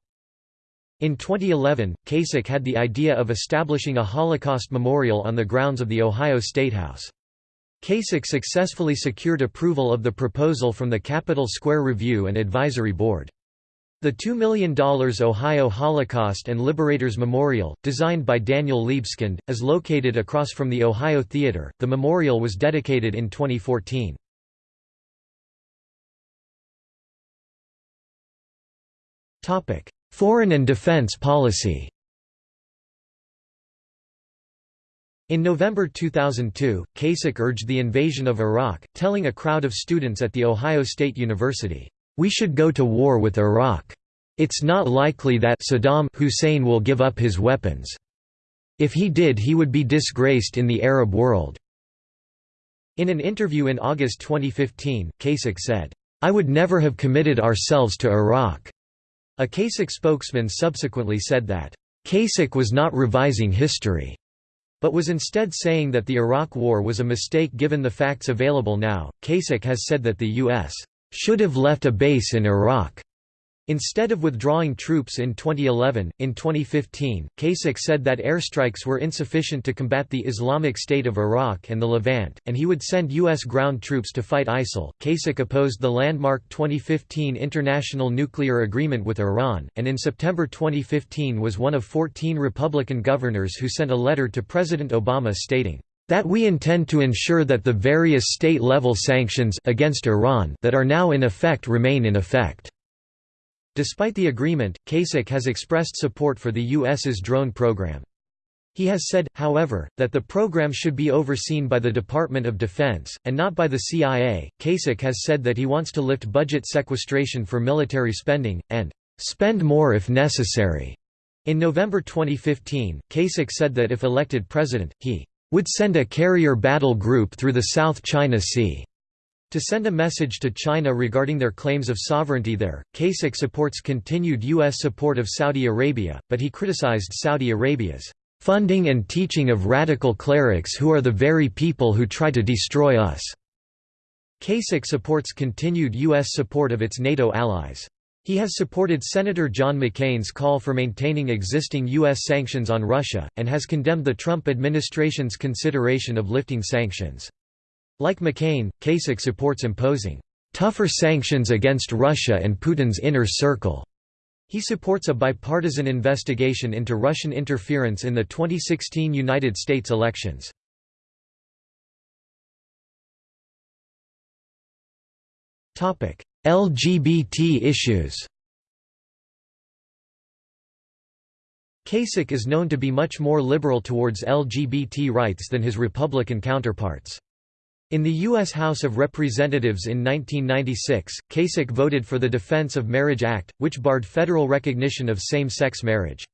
In 2011, Kasich had the idea of establishing a Holocaust memorial on the grounds of the Ohio Statehouse. Kasich successfully secured approval of the proposal from the Capitol Square Review and Advisory Board. The $2 million Ohio Holocaust and Liberators Memorial, designed by Daniel Libeskind, is located across from the Ohio Theater. The memorial was dedicated in 2014. Foreign and defense policy In November 2002, Kasich urged the invasion of Iraq, telling a crowd of students at The Ohio State University, "'We should go to war with Iraq. It's not likely that Saddam Hussein will give up his weapons. If he did he would be disgraced in the Arab world." In an interview in August 2015, Kasich said, "'I would never have committed ourselves to Iraq. A Kasich spokesman subsequently said that, Kasich was not revising history, but was instead saying that the Iraq War was a mistake given the facts available now. Kasich has said that the U.S. should have left a base in Iraq Instead of withdrawing troops in 2011, in 2015, Kasich said that airstrikes were insufficient to combat the Islamic State of Iraq and the Levant, and he would send U.S. ground troops to fight ISIL. Kasich opposed the landmark 2015 international nuclear agreement with Iran, and in September 2015 was one of 14 Republican governors who sent a letter to President Obama stating, that we intend to ensure that the various state-level sanctions against Iran that are now in effect remain in effect. Despite the agreement, Kasich has expressed support for the U.S.'s drone program. He has said, however, that the program should be overseen by the Department of Defense, and not by the CIA. Kasich has said that he wants to lift budget sequestration for military spending, and spend more if necessary. In November 2015, Kasich said that if elected president, he would send a carrier battle group through the South China Sea to send a message to China regarding their claims of sovereignty there, Kasich supports continued U.S. support of Saudi Arabia, but he criticized Saudi Arabia's funding and teaching of radical clerics who are the very people who try to destroy us. Kasich supports continued U.S. support of its NATO allies. He has supported Senator John McCain's call for maintaining existing U.S. sanctions on Russia, and has condemned the Trump administration's consideration of lifting sanctions. Like McCain, Kasich supports imposing tougher sanctions against Russia and Putin's inner circle. He supports a bipartisan investigation into Russian interference in the 2016 United States elections. LGBT issues Kasich is known to be much more liberal towards LGBT rights than his Republican counterparts. In the U.S. House of Representatives in 1996, Kasich voted for the Defense of Marriage Act, which barred federal recognition of same-sex marriage.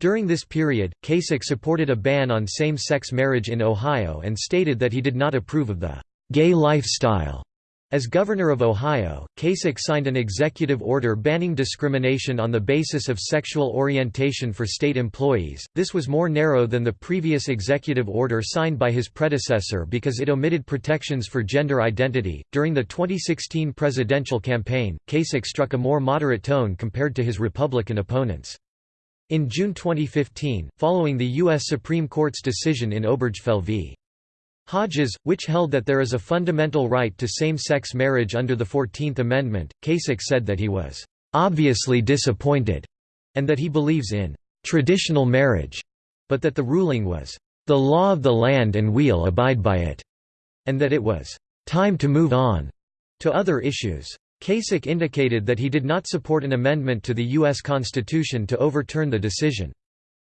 During this period, Kasich supported a ban on same-sex marriage in Ohio and stated that he did not approve of the «gay lifestyle» As governor of Ohio, Kasich signed an executive order banning discrimination on the basis of sexual orientation for state employees. This was more narrow than the previous executive order signed by his predecessor because it omitted protections for gender identity. During the 2016 presidential campaign, Kasich struck a more moderate tone compared to his Republican opponents. In June 2015, following the U.S. Supreme Court's decision in Obergefell v. Hodges, which held that there is a fundamental right to same-sex marriage under the Fourteenth Amendment, Kasich said that he was "...obviously disappointed," and that he believes in "...traditional marriage," but that the ruling was "...the law of the land and we'll abide by it," and that it was "...time to move on," to other issues. Kasich indicated that he did not support an amendment to the U.S. Constitution to overturn the decision.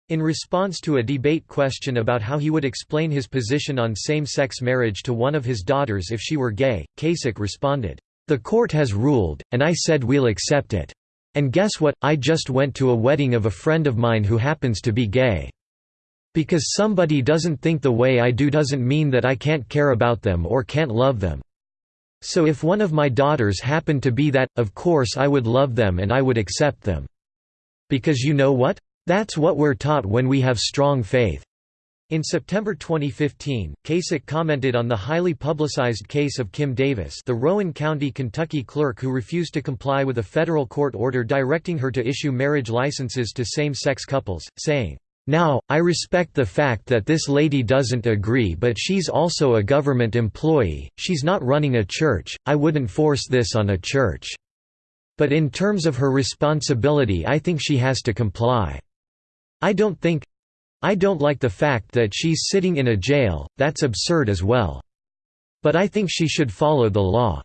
In response to a debate question about how he would explain his position on same-sex marriage to one of his daughters if she were gay, Kasich responded, "'The court has ruled, and I said we'll accept it. And guess what, I just went to a wedding of a friend of mine who happens to be gay. Because somebody doesn't think the way I do doesn't mean that I can't care about them or can't love them. So if one of my daughters happened to be that, of course I would love them and I would accept them. Because you know what? That's what we're taught when we have strong faith. In September 2015, Kasich commented on the highly publicized case of Kim Davis the Rowan County, Kentucky clerk who refused to comply with a federal court order directing her to issue marriage licenses to same-sex couples, saying, "'Now, I respect the fact that this lady doesn't agree but she's also a government employee, she's not running a church, I wouldn't force this on a church. But in terms of her responsibility I think she has to comply.' I don't think I don't like the fact that she's sitting in a jail, that's absurd as well. But I think she should follow the law."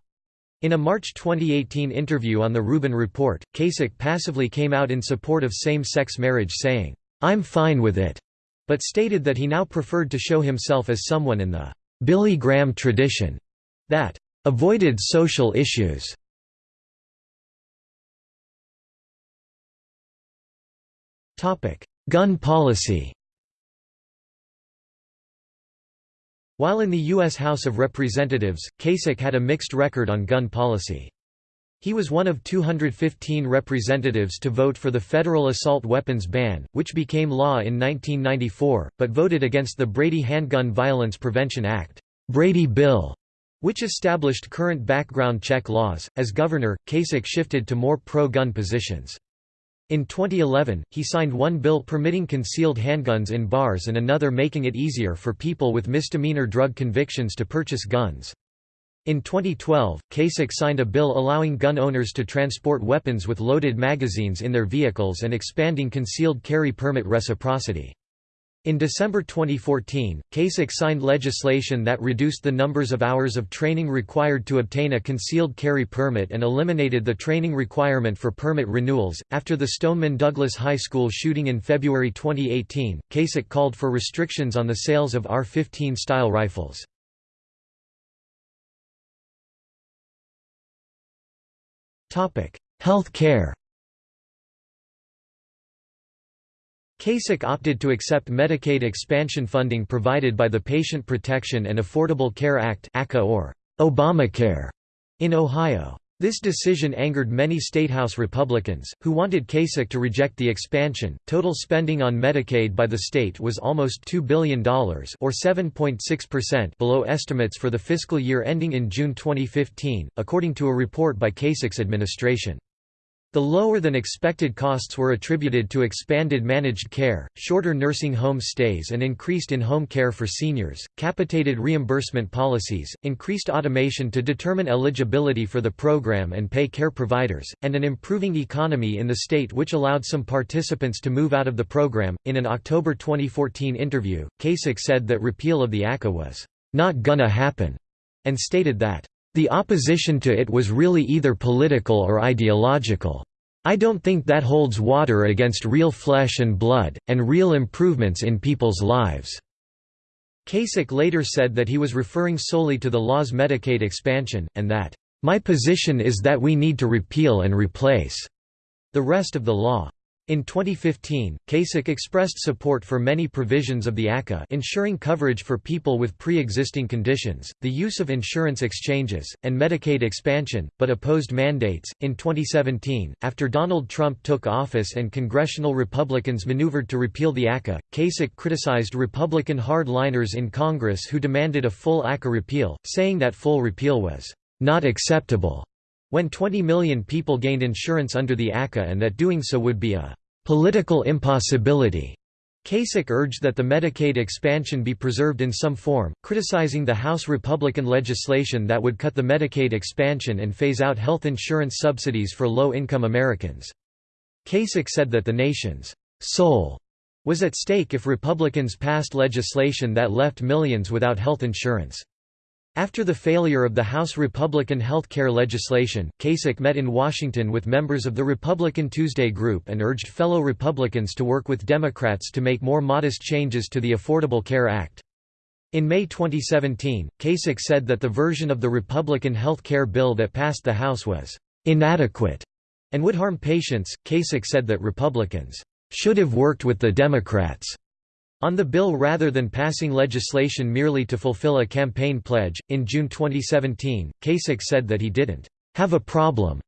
In a March 2018 interview on The Rubin Report, Kasich passively came out in support of same-sex marriage saying, "'I'm fine with it'", but stated that he now preferred to show himself as someone in the "'Billy Graham tradition' that "'avoided social issues' Gun policy While in the U.S. House of Representatives, Kasich had a mixed record on gun policy. He was one of 215 representatives to vote for the federal assault weapons ban, which became law in 1994, but voted against the Brady Handgun Violence Prevention Act Brady Bill, which established current background check laws. As governor, Kasich shifted to more pro-gun positions. In 2011, he signed one bill permitting concealed handguns in bars and another making it easier for people with misdemeanor drug convictions to purchase guns. In 2012, Kasich signed a bill allowing gun owners to transport weapons with loaded magazines in their vehicles and expanding concealed carry permit reciprocity. In December 2014, Kasich signed legislation that reduced the numbers of hours of training required to obtain a concealed carry permit and eliminated the training requirement for permit renewals. After the Stoneman Douglas High School shooting in February 2018, Kasich called for restrictions on the sales of AR 15 style rifles. Health care Kasich opted to accept Medicaid expansion funding provided by the Patient Protection and Affordable Care Act or Obamacare in Ohio. This decision angered many statehouse Republicans, who wanted Kasich to reject the expansion. Total spending on Medicaid by the state was almost $2 billion or 7.6% below estimates for the fiscal year ending in June 2015, according to a report by Kasich's administration. The lower-than-expected costs were attributed to expanded managed care, shorter nursing home stays and increased in-home care for seniors, capitated reimbursement policies, increased automation to determine eligibility for the program and pay care providers, and an improving economy in the state which allowed some participants to move out of the program. In an October 2014 interview, Kasich said that repeal of the ACA was not gonna happen, and stated that the opposition to it was really either political or ideological. I don't think that holds water against real flesh and blood, and real improvements in people's lives." Kasich later said that he was referring solely to the law's Medicaid expansion, and that, "...my position is that we need to repeal and replace," the rest of the law. In 2015, Kasich expressed support for many provisions of the ACA ensuring coverage for people with pre-existing conditions, the use of insurance exchanges, and Medicaid expansion, but opposed mandates. In 2017, after Donald Trump took office and congressional Republicans maneuvered to repeal the ACA, Kasich criticized Republican hardliners in Congress who demanded a full ACA repeal, saying that full repeal was not acceptable when 20 million people gained insurance under the ACA and that doing so would be a political impossibility. Kasich urged that the Medicaid expansion be preserved in some form, criticizing the House Republican legislation that would cut the Medicaid expansion and phase out health insurance subsidies for low-income Americans. Kasich said that the nation's soul was at stake if Republicans passed legislation that left millions without health insurance. After the failure of the House Republican health care legislation, Kasich met in Washington with members of the Republican Tuesday Group and urged fellow Republicans to work with Democrats to make more modest changes to the Affordable Care Act. In May 2017, Kasich said that the version of the Republican health care bill that passed the House was inadequate and would harm patients. Kasich said that Republicans should have worked with the Democrats on the bill rather than passing legislation merely to fulfill a campaign pledge. In June 2017, Kasich said that he didn't have a problem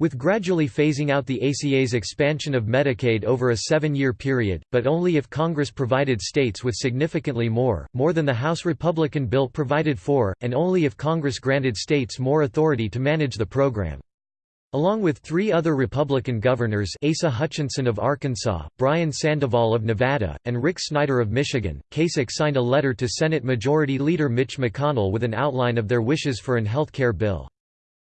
with gradually phasing out the ACA's expansion of Medicaid over a seven-year period, but only if Congress provided states with significantly more, more than the House Republican bill provided for, and only if Congress granted states more authority to manage the program. Along with three other Republican governors Asa Hutchinson of Arkansas, Brian Sandoval of Nevada, and Rick Snyder of Michigan, Kasich signed a letter to Senate Majority Leader Mitch McConnell with an outline of their wishes for an health care bill.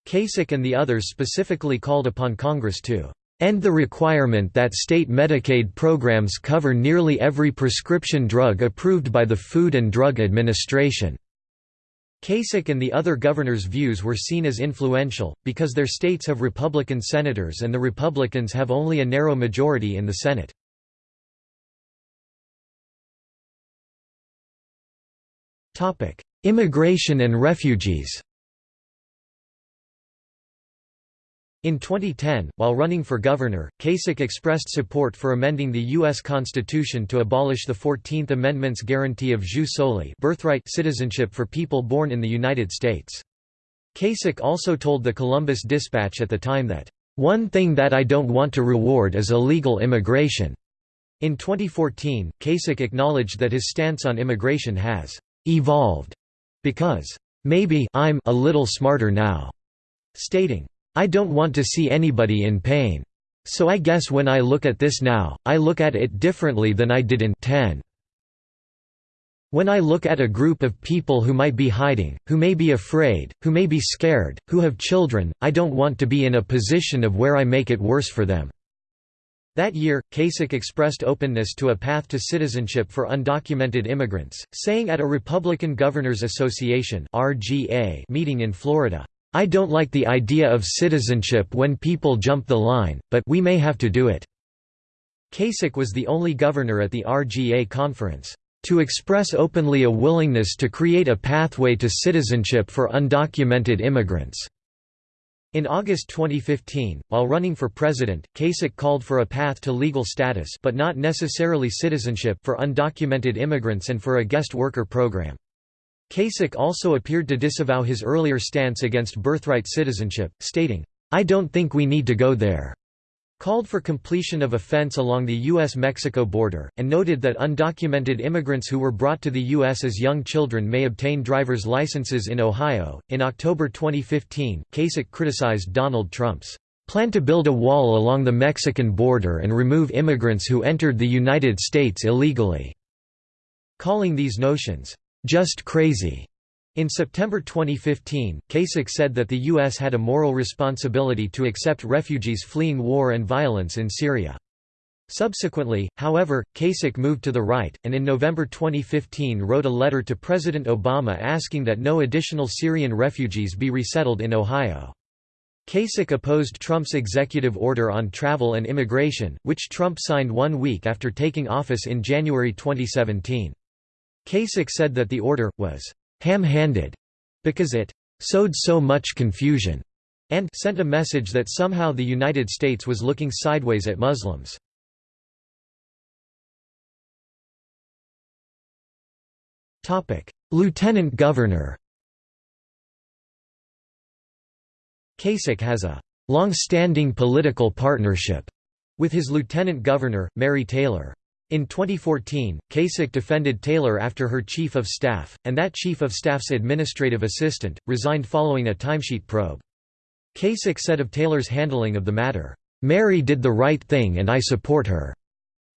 Kasich and the others specifically called upon Congress to end the requirement that state Medicaid programs cover nearly every prescription drug approved by the Food and Drug Administration. Kasich and the other governors' views were seen as influential, because their states have Republican senators and the Republicans have only a narrow majority in the Senate. Immigration and refugees In 2010, while running for governor, Kasich expressed support for amending the U.S. Constitution to abolish the Fourteenth Amendment's guarantee of jus soli birthright citizenship for people born in the United States. Kasich also told the Columbus Dispatch at the time that, "...one thing that I don't want to reward is illegal immigration." In 2014, Kasich acknowledged that his stance on immigration has «evolved» because «maybe I'm a little smarter now», stating, I don't want to see anybody in pain. So I guess when I look at this now, I look at it differently than I did in 10. When I look at a group of people who might be hiding, who may be afraid, who may be scared, who have children, I don't want to be in a position of where I make it worse for them." That year, Kasich expressed openness to a path to citizenship for undocumented immigrants, saying at a Republican Governors Association meeting in Florida, I don't like the idea of citizenship when people jump the line, but we may have to do it." Kasich was the only governor at the RGA conference, "...to express openly a willingness to create a pathway to citizenship for undocumented immigrants." In August 2015, while running for president, Kasich called for a path to legal status but not necessarily citizenship for undocumented immigrants and for a guest worker program. Kasich also appeared to disavow his earlier stance against birthright citizenship, stating, I don't think we need to go there called for completion of a fence along the U.S.-Mexico border, and noted that undocumented immigrants who were brought to the U.S. as young children may obtain driver's licenses in Ohio. In October 2015, Kasich criticized Donald Trump's plan to build a wall along the Mexican border and remove immigrants who entered the United States illegally, calling these notions just crazy. In September 2015, Kasich said that the U.S. had a moral responsibility to accept refugees fleeing war and violence in Syria. Subsequently, however, Kasich moved to the right, and in November 2015 wrote a letter to President Obama asking that no additional Syrian refugees be resettled in Ohio. Kasich opposed Trump's executive order on travel and immigration, which Trump signed one week after taking office in January 2017. Kasich said that the order, was ham-handed, because it sowed so much confusion and sent a message that somehow the United States was looking sideways at Muslims. Lieutenant Governor Kasich has a long-standing political partnership with his lieutenant governor, Mary Taylor. In 2014, Kasich defended Taylor after her chief of staff, and that chief of staff's administrative assistant, resigned following a timesheet probe. Kasich said of Taylor's handling of the matter, "'Mary did the right thing and I support her."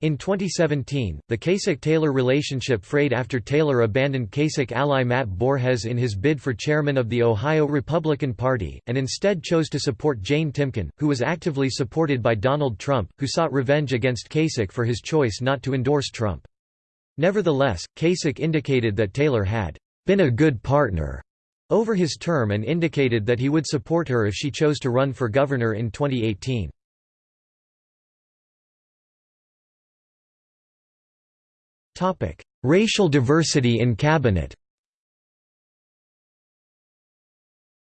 In 2017, the Kasich-Taylor relationship frayed after Taylor abandoned Kasich ally Matt Borges in his bid for chairman of the Ohio Republican Party, and instead chose to support Jane Timken, who was actively supported by Donald Trump, who sought revenge against Kasich for his choice not to endorse Trump. Nevertheless, Kasich indicated that Taylor had been a good partner over his term and indicated that he would support her if she chose to run for governor in 2018. Topic: Racial diversity in cabinet.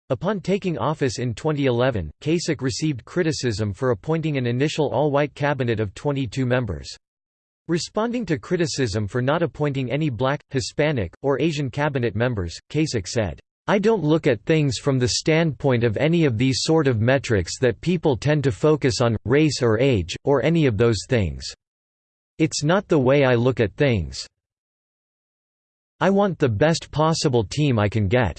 Upon taking office in 2011, Kasich received criticism for appointing an initial all-white cabinet of 22 members. Responding to criticism for not appointing any black, Hispanic, or Asian cabinet members, Kasich said, I don't look at things from the standpoint of any of these sort of metrics that people tend to focus on, race or age, or any of those things. It's not the way I look at things. I want the best possible team I can get."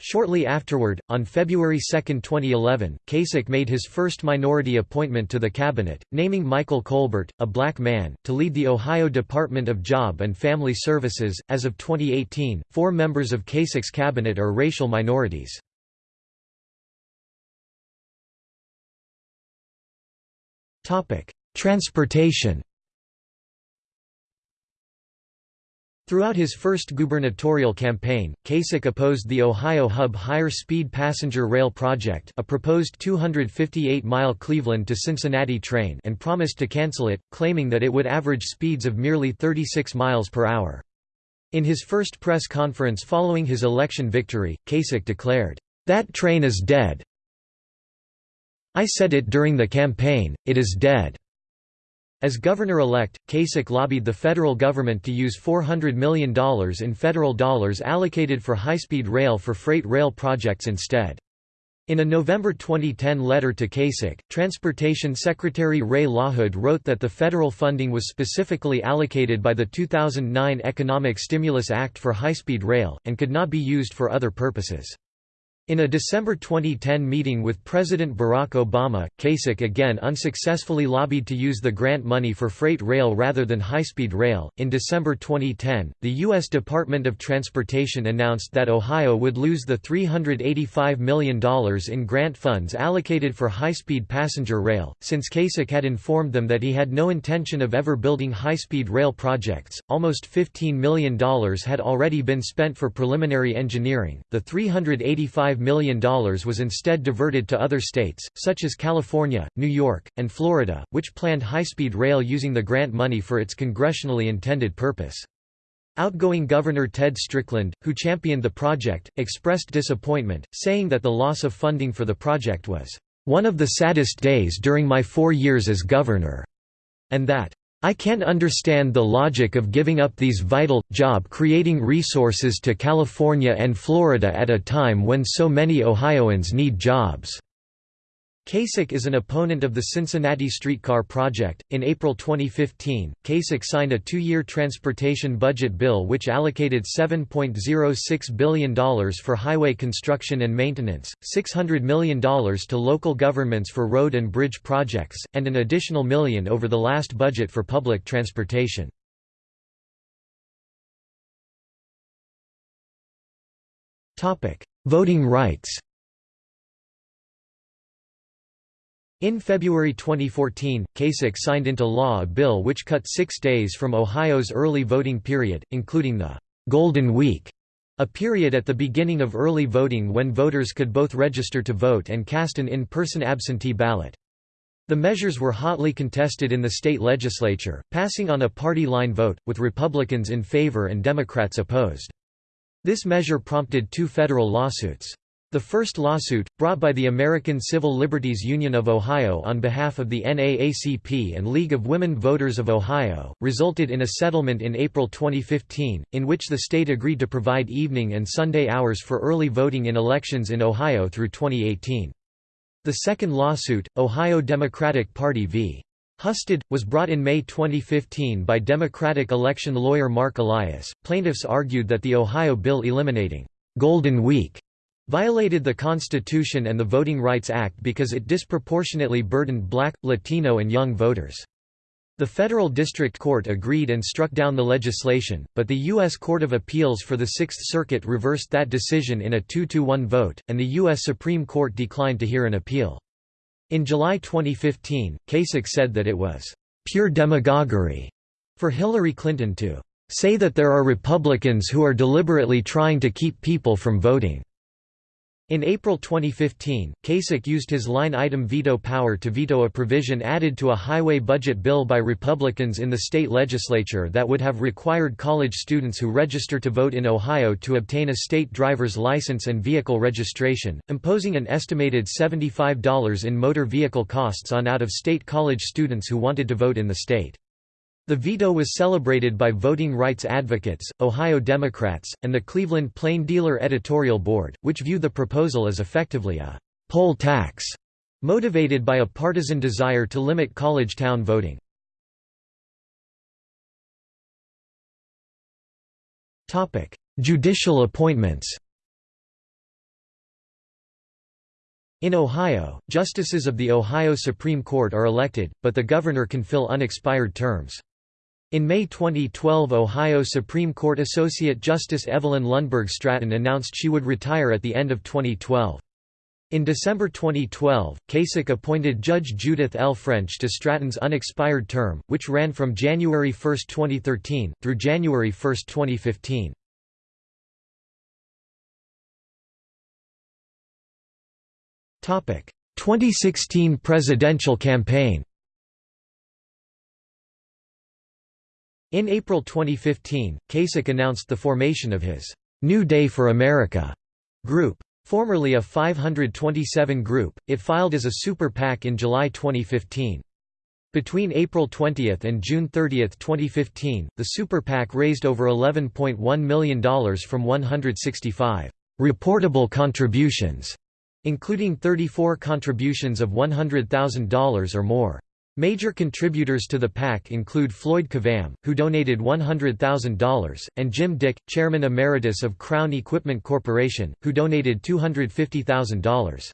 Shortly afterward, on February 2, 2011, Kasich made his first minority appointment to the cabinet, naming Michael Colbert, a black man, to lead the Ohio Department of Job and Family Services. As of 2018, four members of Kasich's cabinet are racial minorities. Transportation Throughout his first gubernatorial campaign, Kasich opposed the Ohio Hub Higher-Speed Passenger Rail Project a proposed 258-mile Cleveland to Cincinnati train and promised to cancel it, claiming that it would average speeds of merely 36 miles per hour. In his first press conference following his election victory, Kasich declared, "'That train is dead. I said it during the campaign, it is dead.' As governor-elect, Kasich lobbied the federal government to use $400 million in federal dollars allocated for high-speed rail for freight rail projects instead. In a November 2010 letter to Kasich, Transportation Secretary Ray LaHood wrote that the federal funding was specifically allocated by the 2009 Economic Stimulus Act for high-speed rail, and could not be used for other purposes. In a December 2010 meeting with President Barack Obama, Kasich again unsuccessfully lobbied to use the grant money for freight rail rather than high-speed rail. In December 2010, the U.S. Department of Transportation announced that Ohio would lose the $385 million in grant funds allocated for high-speed passenger rail. Since Kasich had informed them that he had no intention of ever building high-speed rail projects, almost $15 million had already been spent for preliminary engineering. The 385 $5 million was instead diverted to other states, such as California, New York, and Florida, which planned high-speed rail using the grant money for its congressionally intended purpose. Outgoing Governor Ted Strickland, who championed the project, expressed disappointment, saying that the loss of funding for the project was, "...one of the saddest days during my four years as governor," and that, I can't understand the logic of giving up these vital, job-creating resources to California and Florida at a time when so many Ohioans need jobs. Kasich is an opponent of the Cincinnati Streetcar Project. In April 2015, Kasich signed a two year transportation budget bill which allocated $7.06 billion for highway construction and maintenance, $600 million to local governments for road and bridge projects, and an additional million over the last budget for public transportation. Voting rights In February 2014, Kasich signed into law a bill which cut six days from Ohio's early voting period, including the «Golden Week», a period at the beginning of early voting when voters could both register to vote and cast an in-person absentee ballot. The measures were hotly contested in the state legislature, passing on a party line vote, with Republicans in favor and Democrats opposed. This measure prompted two federal lawsuits. The first lawsuit, brought by the American Civil Liberties Union of Ohio on behalf of the NAACP and League of Women Voters of Ohio, resulted in a settlement in April 2015, in which the state agreed to provide evening and Sunday hours for early voting in elections in Ohio through 2018. The second lawsuit, Ohio Democratic Party v. Husted, was brought in May 2015 by Democratic election lawyer Marc Elias. Plaintiffs argued that the Ohio bill eliminating Golden Week violated the Constitution and the Voting Rights Act because it disproportionately burdened black, Latino and young voters. The federal district court agreed and struck down the legislation, but the U.S. Court of Appeals for the Sixth Circuit reversed that decision in a 2–1 vote, and the U.S. Supreme Court declined to hear an appeal. In July 2015, Kasich said that it was «pure demagoguery» for Hillary Clinton to «say that there are Republicans who are deliberately trying to keep people from voting». In April 2015, Kasich used his line-item veto power to veto a provision added to a highway budget bill by Republicans in the state legislature that would have required college students who register to vote in Ohio to obtain a state driver's license and vehicle registration, imposing an estimated $75 in motor vehicle costs on out-of-state college students who wanted to vote in the state. The veto was celebrated by voting rights advocates, Ohio Democrats, and the Cleveland Plain Dealer Editorial Board, which view the proposal as effectively a «poll tax» motivated by a partisan desire to limit college town voting. Judicial appointments In Ohio, justices of the Ohio Supreme Court are elected, but the governor can fill unexpired terms. In May 2012 Ohio Supreme Court Associate Justice Evelyn Lundberg Stratton announced she would retire at the end of 2012. In December 2012, Kasich appointed Judge Judith L. French to Stratton's unexpired term, which ran from January 1, 2013, through January 1, 2015. Topic: 2016 presidential campaign. In April 2015, Kasich announced the formation of his New Day for America group. Formerly a 527 group, it filed as a super PAC in July 2015. Between April 20 and June 30, 2015, the super PAC raised over $11.1 million from 165 reportable contributions, including 34 contributions of $100,000 or more. Major contributors to the PAC include Floyd Kvamme, who donated $100,000, and Jim Dicke, chairman emeritus of Crown Equipment Corporation, who donated $250,000.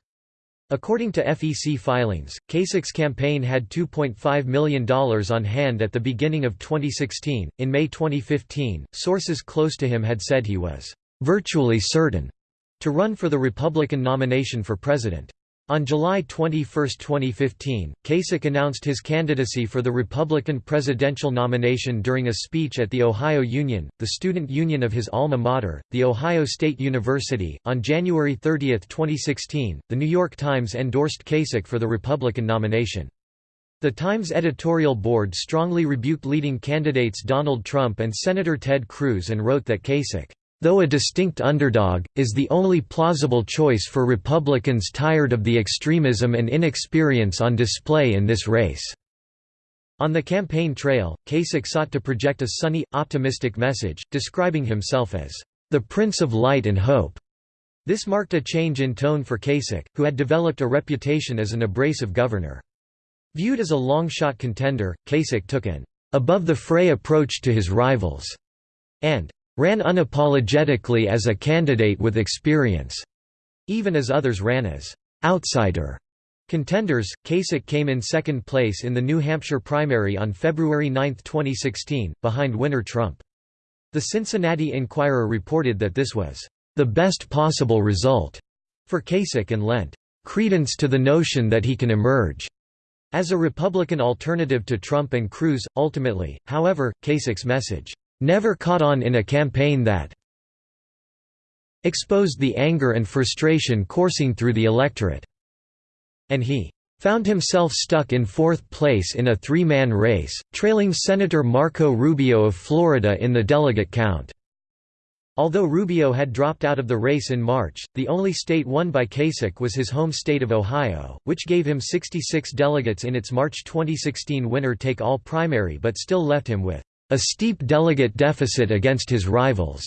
According to FEC filings, Kasich's campaign had $2.5 million on hand at the beginning of 2016. In May 2015, sources close to him had said he was virtually certain to run for the Republican nomination for president. On July 21, 2015, Kasich announced his candidacy for the Republican presidential nomination during a speech at the Ohio Union, the student union of his alma mater, The Ohio State University. On January 30, 2016, The New York Times endorsed Kasich for the Republican nomination. The Times editorial board strongly rebuked leading candidates Donald Trump and Senator Ted Cruz and wrote that Kasich though a distinct underdog, is the only plausible choice for Republicans tired of the extremism and inexperience on display in this race." On the campaign trail, Kasich sought to project a sunny, optimistic message, describing himself as, "...the Prince of Light and Hope." This marked a change in tone for Kasich, who had developed a reputation as an abrasive governor. Viewed as a long-shot contender, Kasich took an above-the-fray approach to his rivals, and ran unapologetically as a candidate with experience, even as others ran as outsider contenders. Kasich came in second place in the New Hampshire primary on February 9, 2016, behind winner Trump. The Cincinnati Enquirer reported that this was the best possible result for Kasich and lent credence to the notion that he can emerge as a Republican alternative to Trump and Cruz. Ultimately, however, Kasich's message never caught on in a campaign that exposed the anger and frustration coursing through the electorate. And he found himself stuck in fourth place in a three-man race, trailing Senator Marco Rubio of Florida in the delegate count. Although Rubio had dropped out of the race in March, the only state won by Kasich was his home state of Ohio, which gave him 66 delegates in its March 2016 winner-take-all primary but still left him with a steep delegate deficit against his rivals.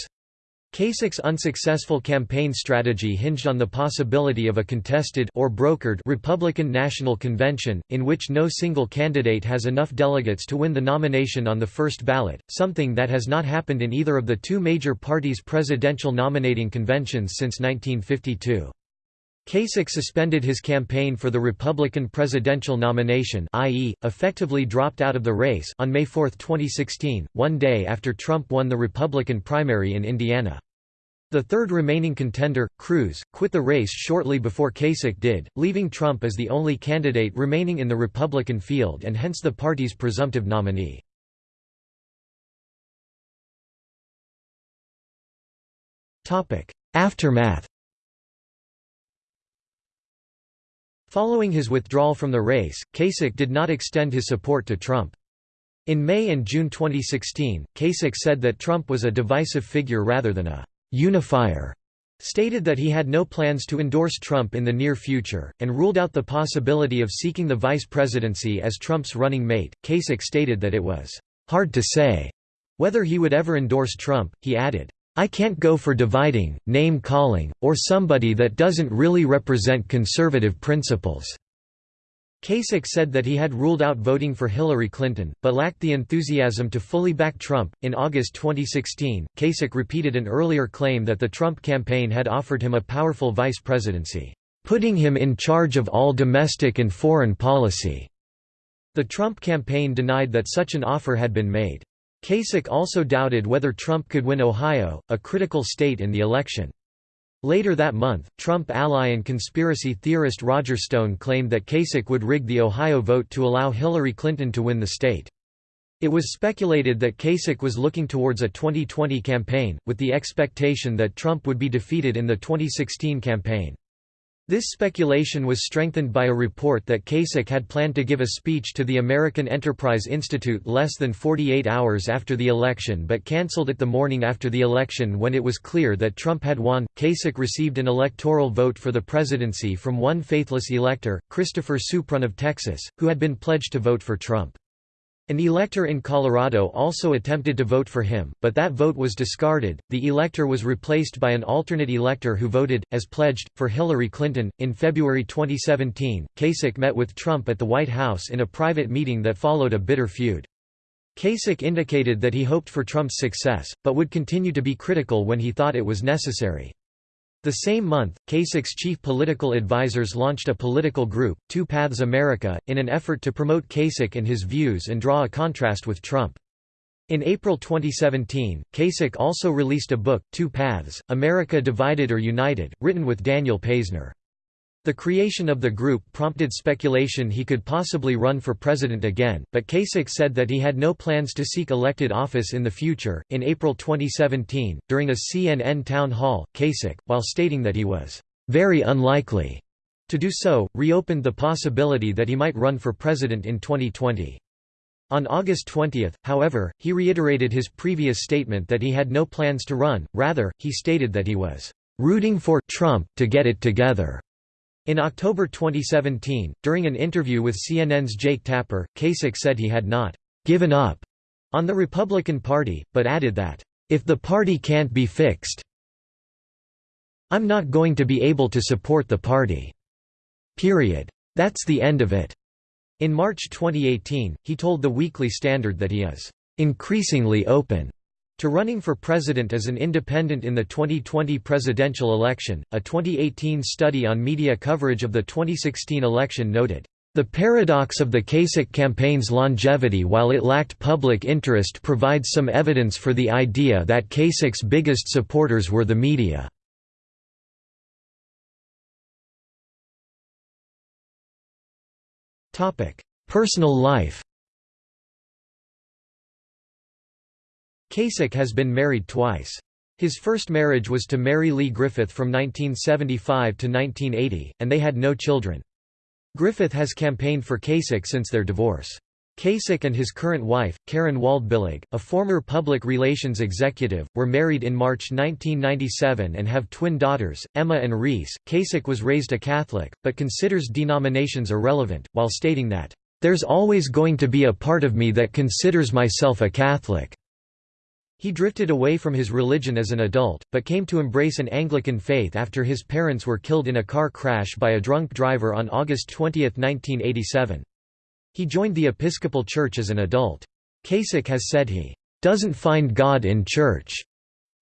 Kasich's unsuccessful campaign strategy hinged on the possibility of a contested or brokered Republican National Convention, in which no single candidate has enough delegates to win the nomination on the first ballot, something that has not happened in either of the two major parties' presidential nominating conventions since 1952. Kasich suspended his campaign for the Republican presidential nomination i.e., effectively dropped out of the race on May 4, 2016, one day after Trump won the Republican primary in Indiana. The third remaining contender, Cruz, quit the race shortly before Kasich did, leaving Trump as the only candidate remaining in the Republican field and hence the party's presumptive nominee. Aftermath Following his withdrawal from the race, Kasich did not extend his support to Trump. In May and June 2016, Kasich said that Trump was a divisive figure rather than a «unifier», stated that he had no plans to endorse Trump in the near future, and ruled out the possibility of seeking the vice presidency as Trump's running mate. Kasich stated that it was «hard to say» whether he would ever endorse Trump, he added, I can't go for dividing, name-calling, or somebody that doesn't really represent conservative principles." Kasich said that he had ruled out voting for Hillary Clinton, but lacked the enthusiasm to fully back Trump. In August 2016, Kasich repeated an earlier claim that the Trump campaign had offered him a powerful vice presidency, putting him in charge of all domestic and foreign policy. The Trump campaign denied that such an offer had been made. Kasich also doubted whether Trump could win Ohio, a critical state in the election. Later that month, Trump ally and conspiracy theorist Roger Stone claimed that Kasich would rig the Ohio vote to allow Hillary Clinton to win the state. It was speculated that Kasich was looking towards a 2020 campaign, with the expectation that Trump would be defeated in the 2016 campaign. This speculation was strengthened by a report that Kasich had planned to give a speech to the American Enterprise Institute less than 48 hours after the election but cancelled it the morning after the election when it was clear that Trump had won. Kasich received an electoral vote for the presidency from one faithless elector, Christopher Suprun of Texas, who had been pledged to vote for Trump. An elector in Colorado also attempted to vote for him, but that vote was discarded. The elector was replaced by an alternate elector who voted, as pledged, for Hillary Clinton. In February 2017, Kasich met with Trump at the White House in a private meeting that followed a bitter feud. Kasich indicated that he hoped for Trump's success, but would continue to be critical when he thought it was necessary. The same month, Kasich's chief political advisers launched a political group, Two Paths America, in an effort to promote Kasich and his views and draw a contrast with Trump. In April 2017, Kasich also released a book, Two Paths, America Divided or United, written with Daniel Paisner. The creation of the group prompted speculation he could possibly run for president again, but Kasich said that he had no plans to seek elected office in the future. In April 2017, during a CNN town hall, Kasich, while stating that he was very unlikely to do so, reopened the possibility that he might run for president in 2020. On August 20, however, he reiterated his previous statement that he had no plans to run, rather, he stated that he was rooting for Trump to get it together. In October 2017, during an interview with CNN's Jake Tapper, Kasich said he had not «given up» on the Republican Party, but added that, «if the party can't be fixed I'm not going to be able to support the party. Period. That's the end of it." In March 2018, he told the Weekly Standard that he is «increasingly open» To running for president as an independent in the 2020 presidential election, a 2018 study on media coverage of the 2016 election noted, "...the paradox of the Kasich campaign's longevity while it lacked public interest provides some evidence for the idea that Kasich's biggest supporters were the media." Personal life Kasich has been married twice. His first marriage was to Mary Lee Griffith from 1975 to 1980, and they had no children. Griffith has campaigned for Kasich since their divorce. Kasich and his current wife, Karen Waldbillig, a former public relations executive, were married in March 1997 and have twin daughters, Emma and Reese. Kasich was raised a Catholic, but considers denominations irrelevant, while stating that, "...there's always going to be a part of me that considers myself a Catholic." He drifted away from his religion as an adult, but came to embrace an Anglican faith after his parents were killed in a car crash by a drunk driver on August 20, 1987. He joined the Episcopal Church as an adult. Kasich has said he doesn't find God in church,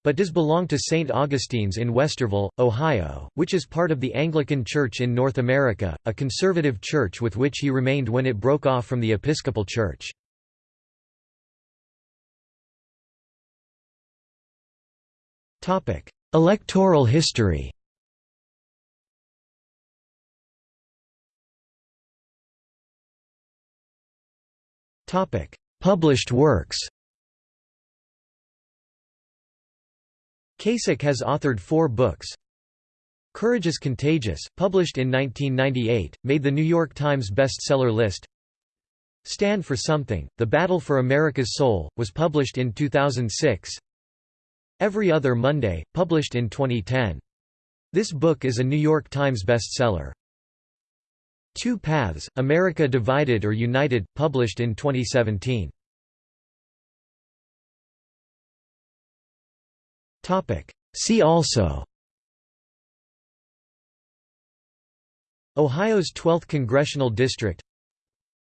but does belong to St. Augustine's in Westerville, Ohio, which is part of the Anglican Church in North America, a conservative church with which he remained when it broke off from the Episcopal Church. Electoral history Published works Kasich has authored four books. Courage is Contagious, published in 1998, made the New York Times bestseller list. Stand for Something, The Battle for America's Soul, was published in 2006. Every Other Monday, published in 2010. This book is a New York Times bestseller. Two Paths, America Divided or United, published in 2017. See also Ohio's 12th Congressional District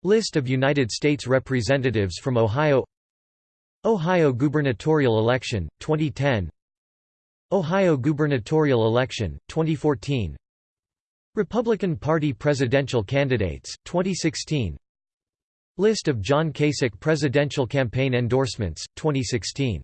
List of United States Representatives from Ohio Ohio gubernatorial election, 2010 Ohio gubernatorial election, 2014 Republican Party presidential candidates, 2016 List of John Kasich presidential campaign endorsements, 2016